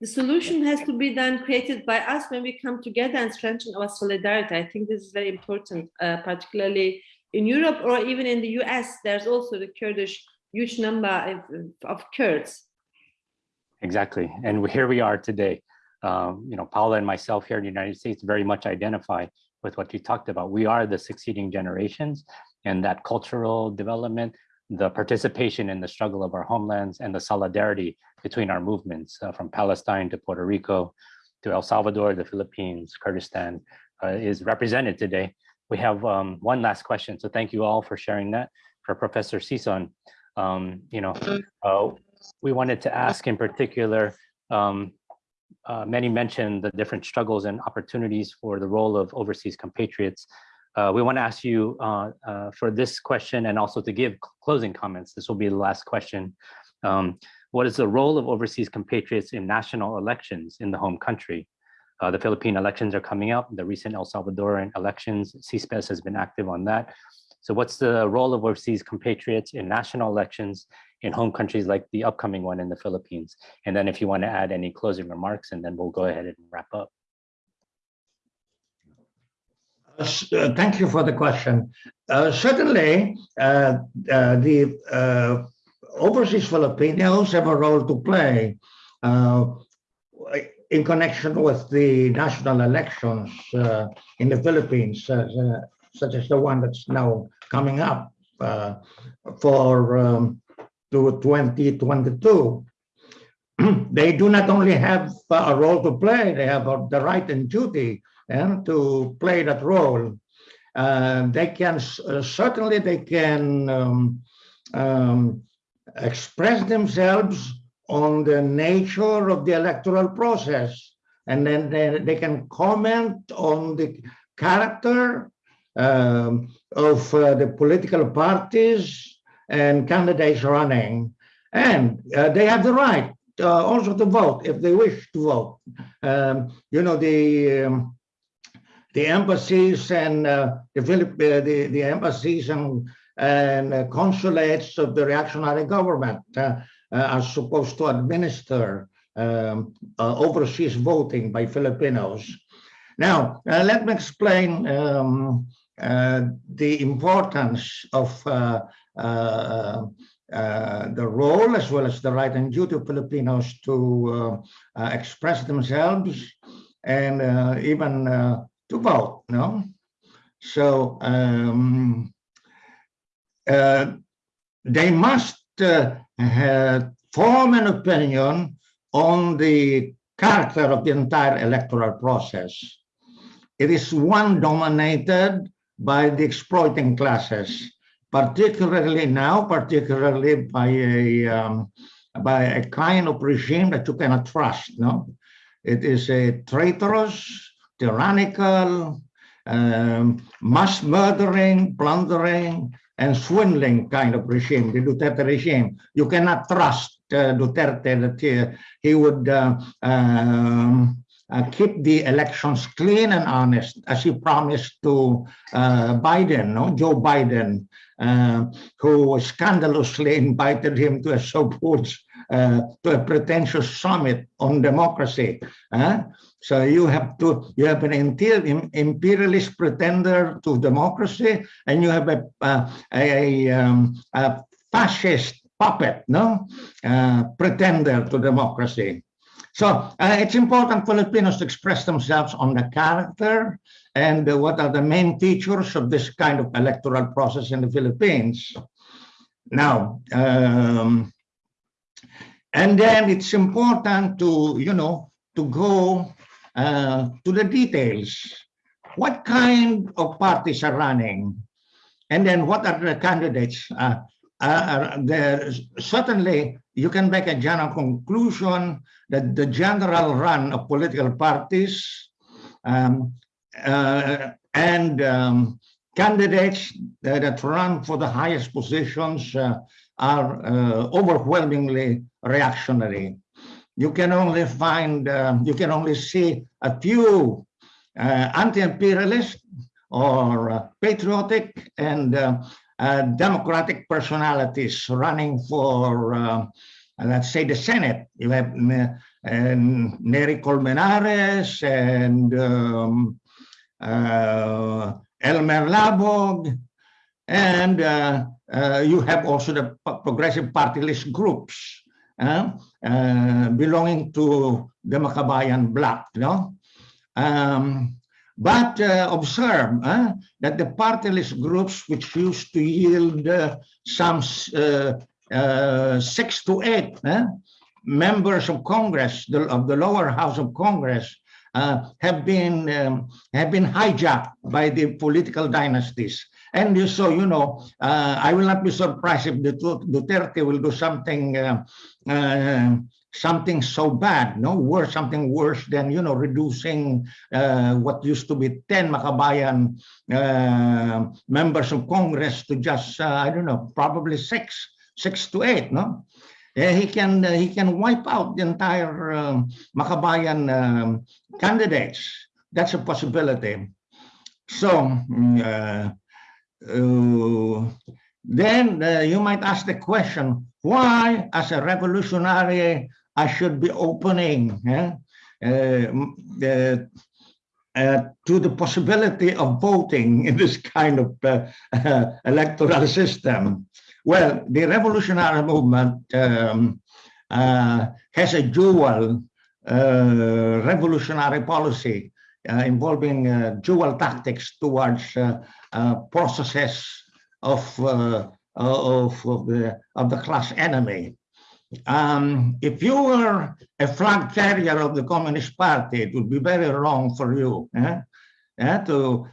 the solution has to be then created by us when we come together and strengthen our solidarity. I think this is very important, uh, particularly in Europe or even in the US, there's also the Kurdish huge number of, of Kurds. Exactly, and here we are today. Um, you know, Paula and myself here in the United States very much identify with what you talked about. We are the succeeding generations and that cultural development the participation in the struggle of our homelands and the solidarity between our movements uh, from Palestine to Puerto Rico to El Salvador, the Philippines, Kurdistan uh, is represented today. We have um, one last question. So thank you all for sharing that. For Professor Sison, um, you know, uh, we wanted to ask in particular, um, uh, many mentioned the different struggles and opportunities for the role of overseas compatriots. Uh, we want to ask you uh, uh, for this question and also to give closing comments. This will be the last question. Um, what is the role of overseas compatriots in national elections in the home country? Uh, the Philippine elections are coming up, the recent El Salvadoran elections, CISPES has been active on that. So what's the role of overseas compatriots in national elections in home countries like the upcoming one in the Philippines? And then if you want to add any closing remarks, and then we'll go ahead and wrap up. Uh, thank you for the question. Uh, certainly, uh, uh the uh, overseas Filipinos have a role to play uh, in connection with the national elections in the Philippines, such as the one that's now coming up for um, to 2022. [CLEARS THROAT] they do not only have a role to play, they have the right and duty and to play that role. Uh, they can uh, certainly they can um, um, express themselves on the nature of the electoral process, and then they, they can comment on the character um, of uh, the political parties and candidates running, and uh, they have the right uh, also to vote if they wish to vote. Um, you know the um, the embassies and uh, the, Philip, uh, the, the embassies and, and uh, consulates of the reactionary government uh, are supposed to administer um, overseas voting by Filipinos. Now, let me explain um, the importance of uh, the role as well as the right and duty of Filipinos to uh, uh, express themselves and even to vote, no? So um, uh, they must uh, form an opinion on the character of the entire electoral process. It is one dominated by the exploiting classes, particularly now, particularly by a um, by a kind of regime that you cannot trust. No, it is a traitorous, tyrannical, um, mass murdering, plundering, and swindling kind of regime, the Duterte regime. You cannot trust uh, Duterte that he, he would uh, um, uh, keep the elections clean and honest, as he promised to uh, Biden, no? Joe Biden, uh, who scandalously invited him to a so-called uh, to a pretentious summit on democracy. So you have to you have an imperialist pretender to democracy, and you have a uh, a, um, a, fascist puppet, no uh, pretender to democracy. So uh, it's important for Filipinos to express themselves on the character and uh, what are the main features of this kind of electoral process in the Philippines. Now, um, and then it's important to, you know, to go uh, to the details. What kind of parties are running? And then what are the candidates? Uh, uh, certainly, you can make a general conclusion that the general run of political parties um, uh, and um, candidates that, run for the highest positions uh, are uh, overwhelmingly reactionary you can only find, uh, you can only see a few uh, anti-imperialist or uh, patriotic and uh, uh, democratic personalities running for, uh, let's say, the Senate. You have and Nery Colmenares and um, Elmer Labog, and you have also the progressive party list groups uh, uh, belonging to the Makabayan bloc. No? Um, But uh, observe uh, that the party list groups which used to yield uh, some uh, uh, six to eight uh, members of Congress, the, of the lower house of Congress, uh, have been um, have been hijacked by the political dynasties. And so, you know, uh, I will not be surprised if Duterte will do something uh, uh, something so bad, no worse, something worse than you know reducing uh, what used to be ten Makabayan uh, members of Congress to just uh, I don't know, probably six, six to eight, no. Eh, he can uh, he can wipe out the entire um, Makabayan candidates. That's a possibility. So mm, uh, uh, then uh, you might ask the question, why, as a revolutionary, I should be opening eh, uh, uh, to the possibility of voting in this kind of uh, [LAUGHS] electoral system? Well, the revolutionary movement um, uh, has a dual uh, revolutionary policy uh, involving uh, dual tactics towards uh, uh, processes of, of, of, the, of the class enemy. Um, if you were a flag carrier of the Communist Party, it would be very wrong for you eh, eh, to,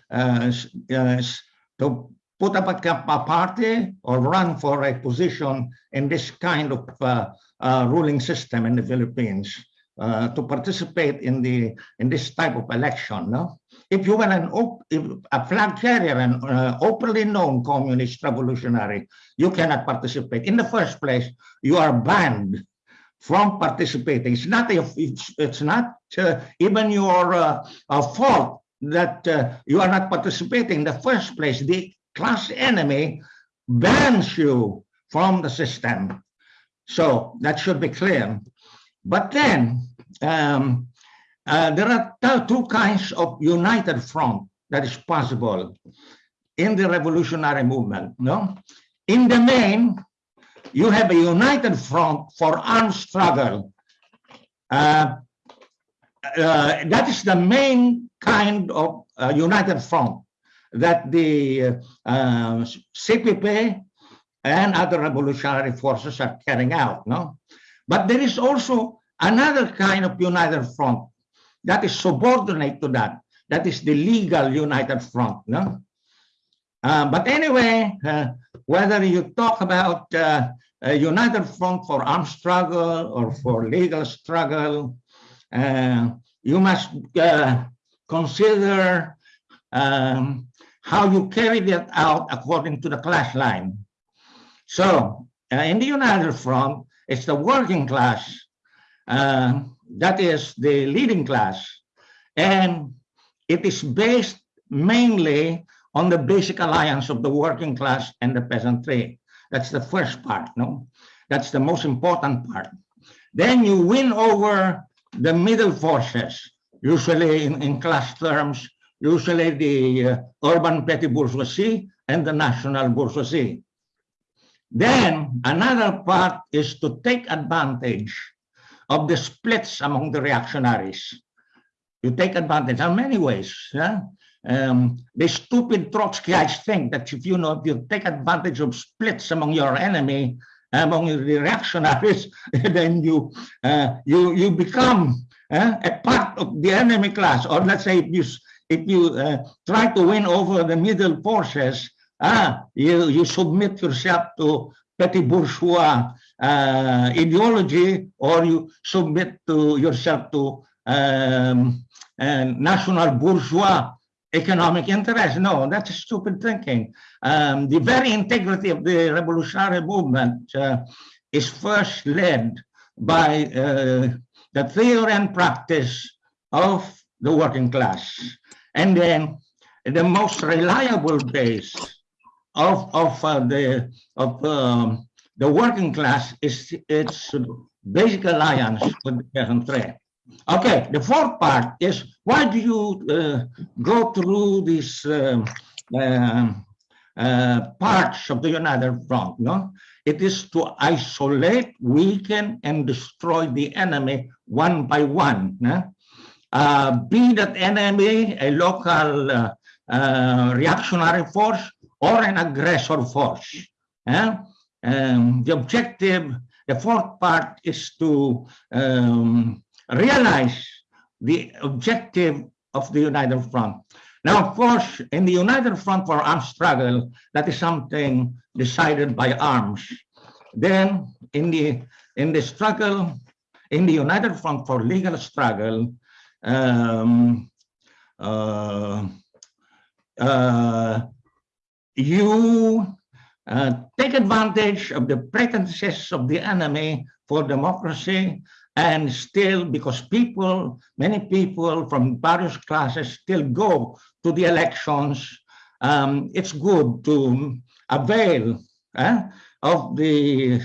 to put up a, a party or run for a position in this kind of uh, uh, ruling system in the Philippines. Uh, to participate in the in this type of election, no? If you were an if a flag carrier and uh, openly known communist revolutionary, you cannot participate. In the first place, you are banned from participating. It's not a, it's, it's not uh, even your uh, fault that uh, you are not participating. In the first place, the class enemy bans you from the system. So that should be clear. But then um, uh, there are two kinds of united front that is possible in the revolutionary movement. No, in the main, you have a united front for armed struggle. Uh, uh, that is the main kind of uh, united front that the uh, CPP and other revolutionary forces are carrying out. No, but there is also another kind of united front that is subordinate to that. That is the legal united front. No. Uh, but anyway, uh, whether you talk about uh, a united front for armed struggle or for legal struggle, uh, you must uh, consider um, how you carry that out according to the class line. So uh, in the United Front, it's the working class uh, that is the leading class, and it is based mainly on the basic alliance of the working class and the peasantry. That's the first part, no? That's the most important part. Then you win over the middle forces, usually in, in class terms, usually the uh, urban petty bourgeoisie and the national bourgeoisie. Then another part is to take advantage of the splits among the reactionaries. You take advantage in many ways. Yeah? Um, the stupid Trotskyites think that if you know if you take advantage of splits among your enemy, among the reactionaries, [LAUGHS] then you uh, you you become uh, a part of the enemy class. Or let's say if you if you uh, try to win over the middle forces, ah, you you submit yourself to petty bourgeois uh, ideology, or you submit to yourself to um, uh, national bourgeois economic interest. No, that's stupid thinking. Um, the very integrity of the revolutionary movement uh, is first led by uh, the theory and practice of the working class. And then the most reliable base of, of uh, the of um, the working class is its basic alliance with the peasantry. Okay, the fourth part is why do you uh, go through these um, um, uh, parts of the United Front? No, it is to isolate, weaken, and destroy the enemy one by one. no? Uh, be that enemy a local uh, uh, reactionary force or an aggressor force. Um, the objective, the fourth part is to um, realize the objective of the United Front. Now, of course, in the United Front for Armed Struggle, that is something decided by arms. Then, in the in the struggle, in the United Front for Legal Struggle, um, uh, uh, you uh, take advantage of the pretenses of the enemy for democracy and still because people many people from various classes still go to the elections um, it's good to avail eh, of the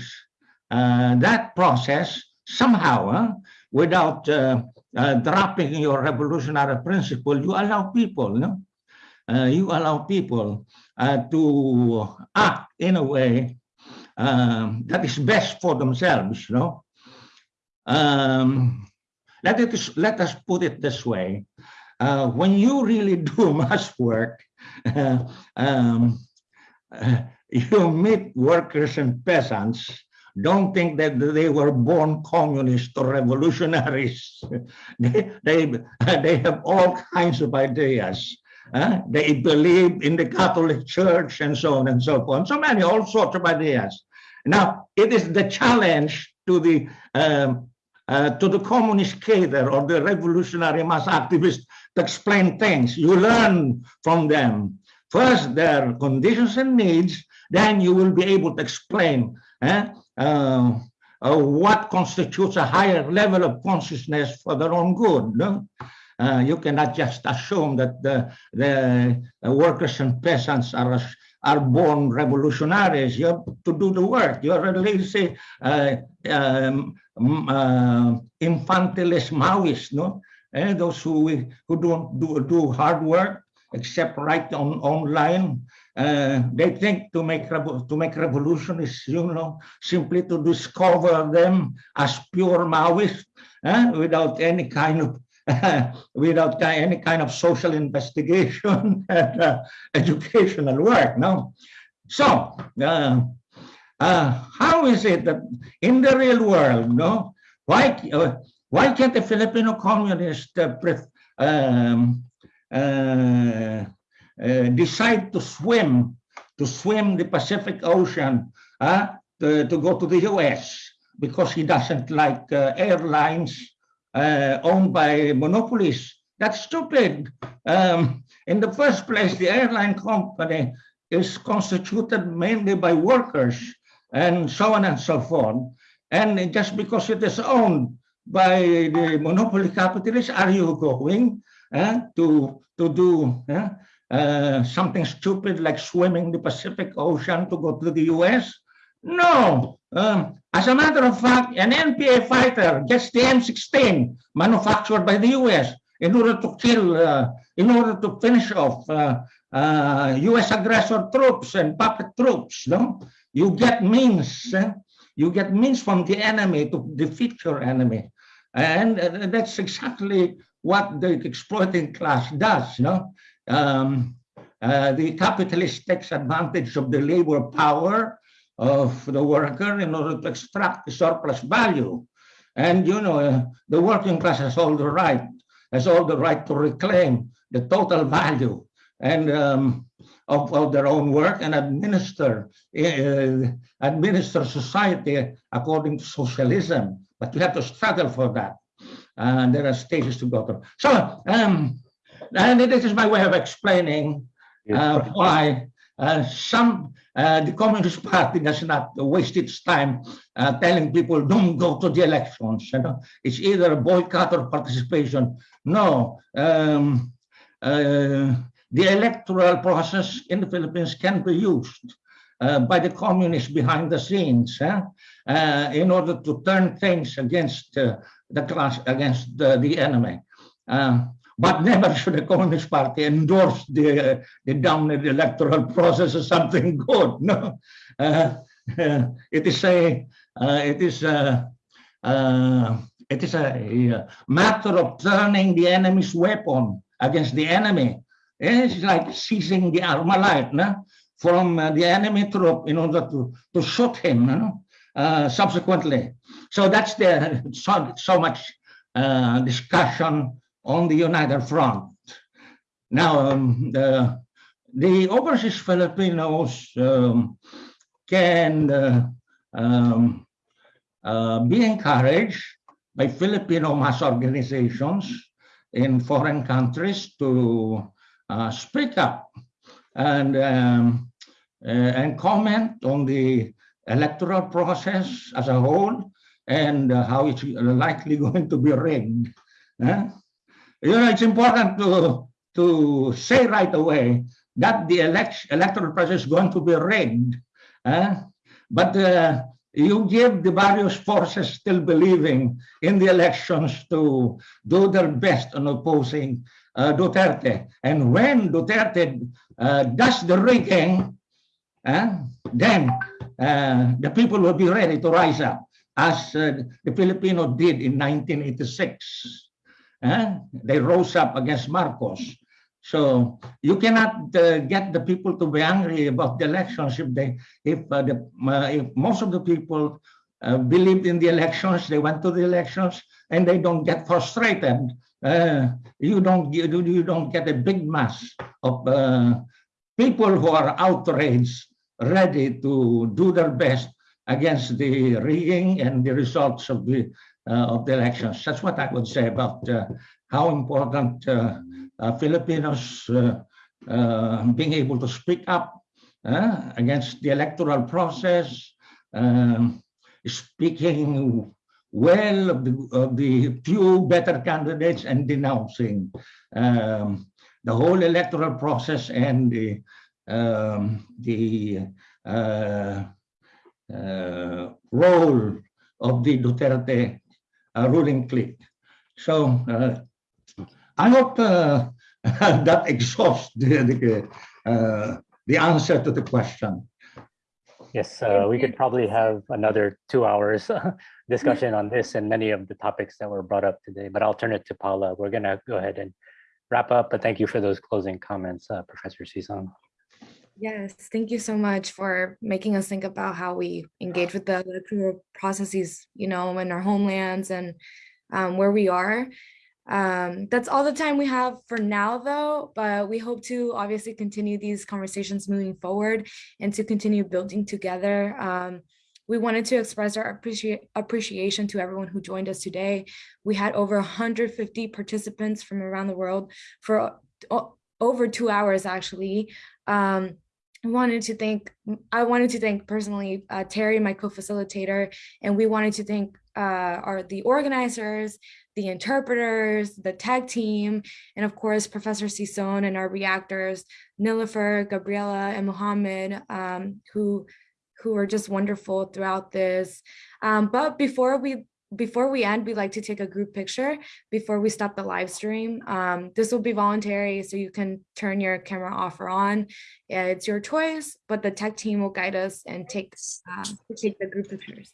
uh, that process somehow uh, without uh, uh, dropping your revolutionary principle you allow people no? Uh, you allow people uh, to act in a way um, that is best for themselves know um, let it let us put it this way uh, when you really [LAUGHS] do mass work [LAUGHS] um, [LAUGHS] you meet workers and peasants don't think that they were born communists or revolutionaries. [LAUGHS] they, they, they have all kinds of ideas. Uh, they believe in the Catholic Church and so on and so forth. So many, all sorts of ideas. Now, it is the challenge to the um, uh, to the communist cadre or the revolutionary mass activists to explain things. You learn from them. First, their conditions and needs, then you will be able to explain eh, uh, uh, what constitutes a higher level of consciousness for their own good. No? Uh, you cannot just assume that the, the workers and peasants are are born revolutionaries. You have to do the work. You're at least uh, um, uh, infantilist Maoists, no? Eh, those who who don't do, do hard work except write on online. Uh, they think to make to make revolution is you know simply to discover them as pure Maoists eh, without any kind of [LAUGHS] without any kind of social investigation [LAUGHS] and uh, educational work. No, so uh, uh, how is it that in the real world, no, why uh, why can't the Filipino communist uh, um, uh, decide to swim to swim the Pacific Ocean to, to go to the U.S. because he doesn't like airlines uh, owned by monopolies. That's stupid. Um, in the first place, the airline company is constituted mainly by workers and so on and so forth. And just because it is owned by the monopoly capitalists, are you going uh, to, to do uh, uh, something stupid like swimming the Pacific Ocean to go to the US? No. Um, as a matter of fact, an NPA fighter gets the M16 manufactured by the US in order to kill, uh, in order to finish off uh, uh, US aggressor troops and puppet troops. No? You get means, eh? you get means from the enemy to defeat your enemy. And uh, that's exactly what the exploiting class does. No? Um, uh, the capitalist takes advantage of the labor power of the worker in order to extract the surplus value. And you know, uh, the working class has all the right, has all the right to reclaim the total value and um, of, of, their own work and administer uh, administer society according to socialism. But you have to struggle for that. And there are stages to go through. So, um, and this is my way of explaining uh, why uh, some uh, the Communist Party does not waste its time uh, telling people don't go to the elections. You know? It's either a boycott or participation. No, um, uh, the electoral process in the Philippines can be used uh, by the communists behind the scenes uh, in order to turn things against the class, against the, the enemy. But never should the Communist Party endorse the, the dominant electoral process as something good. No, uh, uh, it is a uh, it is a, uh, It is a, matter of turning the enemy's weapon against the enemy. It's like seizing the Armalite no? from uh, the enemy troop in order to, to shoot him no? uh, subsequently. So that's the so, so much discussion on the United Front. Now, um, the, the overseas Filipinos um, can uh, um, uh, be encouraged by Filipino mass organizations in foreign countries to uh, speak up and um, uh, and comment on the electoral process as a whole and uh, how it's likely [LAUGHS] going to be rigged. You know, it's important to to say right away that the election electoral process is going to be rigged. eh? But uh, you give the various forces still believing in the elections to do their best on opposing uh, Duterte. And when Duterte uh, does the rigging, uh, then the people will be ready to rise up, as uh, the Filipino did in 1986. Uh, they rose up against Marcos. So you cannot uh, get the people to be angry about the elections if they, if, uh, the, uh, if most of the people uh, believed in the elections, they went to the elections, and they don't get frustrated. Uh, you don't you, you don't get a big mass of uh, people who are outraged, ready to do their best against the rigging and the results of the of the elections. That's what I would say about uh, how important uh, uh, Filipinos uh, uh, being able to speak up uh, against the electoral process, um, speaking well of the, of the few better candidates and denouncing um, the whole electoral process and the um, the uh, uh, role of the Duterte uh, ruling clique. So uh, I hope uh, [LAUGHS] that exhausts the the, uh, the answer to the question. Yes, uh, we could probably have another two hours [LAUGHS] discussion on this and many of the topics that were brought up today, but I'll turn it to Paula. We're gonna go ahead and wrap up, but thank you for those closing comments, uh, Professor Sison. Yes, thank you so much for making us think about how we engage with the electoral processes, you know, in our homelands and um, where we are. Um, that's all the time we have for now, though, but we hope to obviously continue these conversations moving forward and to continue building together. Um, we wanted to express our appreciate appreciation to everyone who joined us today. We had over 150 participants from around the world for over two hours, actually. Um, I wanted to thank, I wanted to thank personally uh, Terry, my co-facilitator, and we wanted to thank uh, our the organizers, the interpreters, the tag team, and of course, Professor Sison and our reactors, Nilufer, Gabriela, and Mohammed, um, who who are just wonderful throughout this. Um, but before we before we end, we'd like to take a group picture before we stop the live stream. Um, this will be voluntary, so you can turn your camera off or on. Yeah, it's your choice, but the tech team will guide us and take uh, take the group pictures.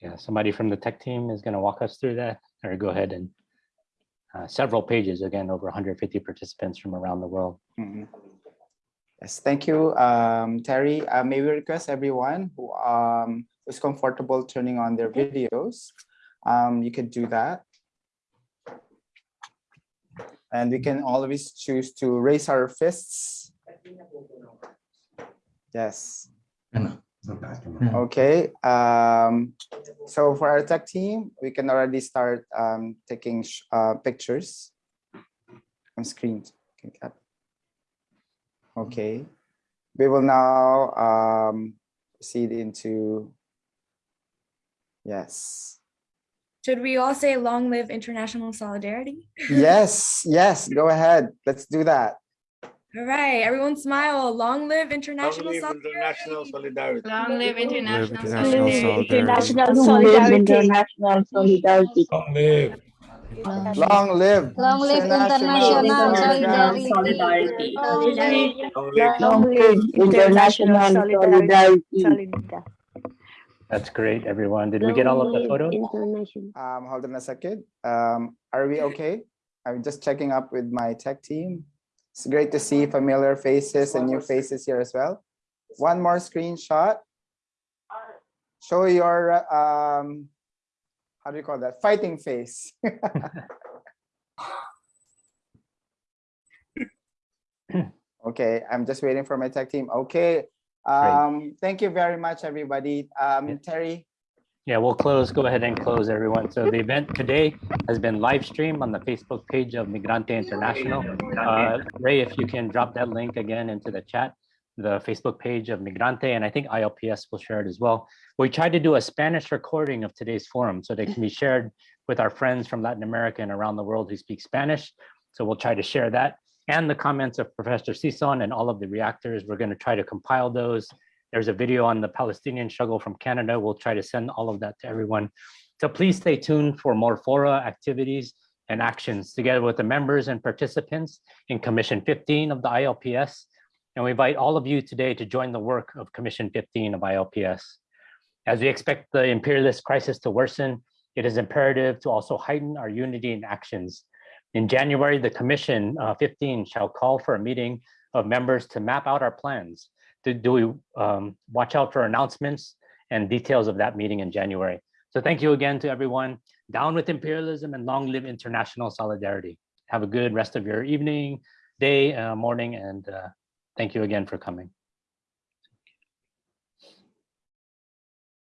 Yeah, somebody from the tech team is gonna walk us through that, or go ahead and uh, several pages, again, over 150 participants from around the world. Mhm. Yes, thank you, um, Terry. Uh, may we request everyone who um, is comfortable turning on their videos, um, you could do that. And we can always choose to raise our fists. Yes. Ano? Okay, um, so for our tech team, we can already start um, taking uh, pictures on screen. Okay, cap- Okay, we will now um, proceed into, yes, Should we all say long live international solidarity? yes, yes, [LAUGHS] go ahead, let's do that. All right, everyone smile. Long live international solidarity. Long live international international solidarity. solidarity. International solidarity. International solidarity. Long live. Long live. Long live international solidarity. Solidarity. Long live international solidarity. That's great, everyone. Did we get all of the photos? International. Um, hold on a second. Um, are we okay? I'm just checking up with my tech team. It's great to see familiar faces and new faces here as well. One more screenshot. Show your, uh, um, how do you call that? Fighting face. [LAUGHS] Okay, I'm just waiting for my tech team. Okay. Um, thank you very much, everybody. Um, Terry, Yeah, we'll close, go ahead and close everyone. So the event today has been live streamed on the Facebook page of Migrante International. Uh, Ray, if you can drop that link again into the chat, the Facebook page of Migrante, and I think ILPS will share it as well. We tried to do a Spanish recording of today's forum so they can be shared with our friends from Latin America and around the world who speak Spanish. So we'll try to share that and the comments of Professor Sison and all of the reactors. We're going to try to compile those there's a video on the Palestinian struggle from Canada. We'll try to send all of that to everyone. So please stay tuned for more fora activities and actions together with the members and participants in Commission 15 of the ILPS. And we invite all of you today to join the work of Commission 15 of ILPS. As we expect the imperialist crisis to worsen, it is imperative to also heighten our unity in actions. In January, the Commission uh, 15 shall call for a meeting of members to map out our plans do, do we um, watch out for announcements and details of that meeting in January. So thank you again to everyone. Down with imperialism and long live international solidarity. Have a good rest of your evening, day, uh, morning, and uh, thank you again for coming.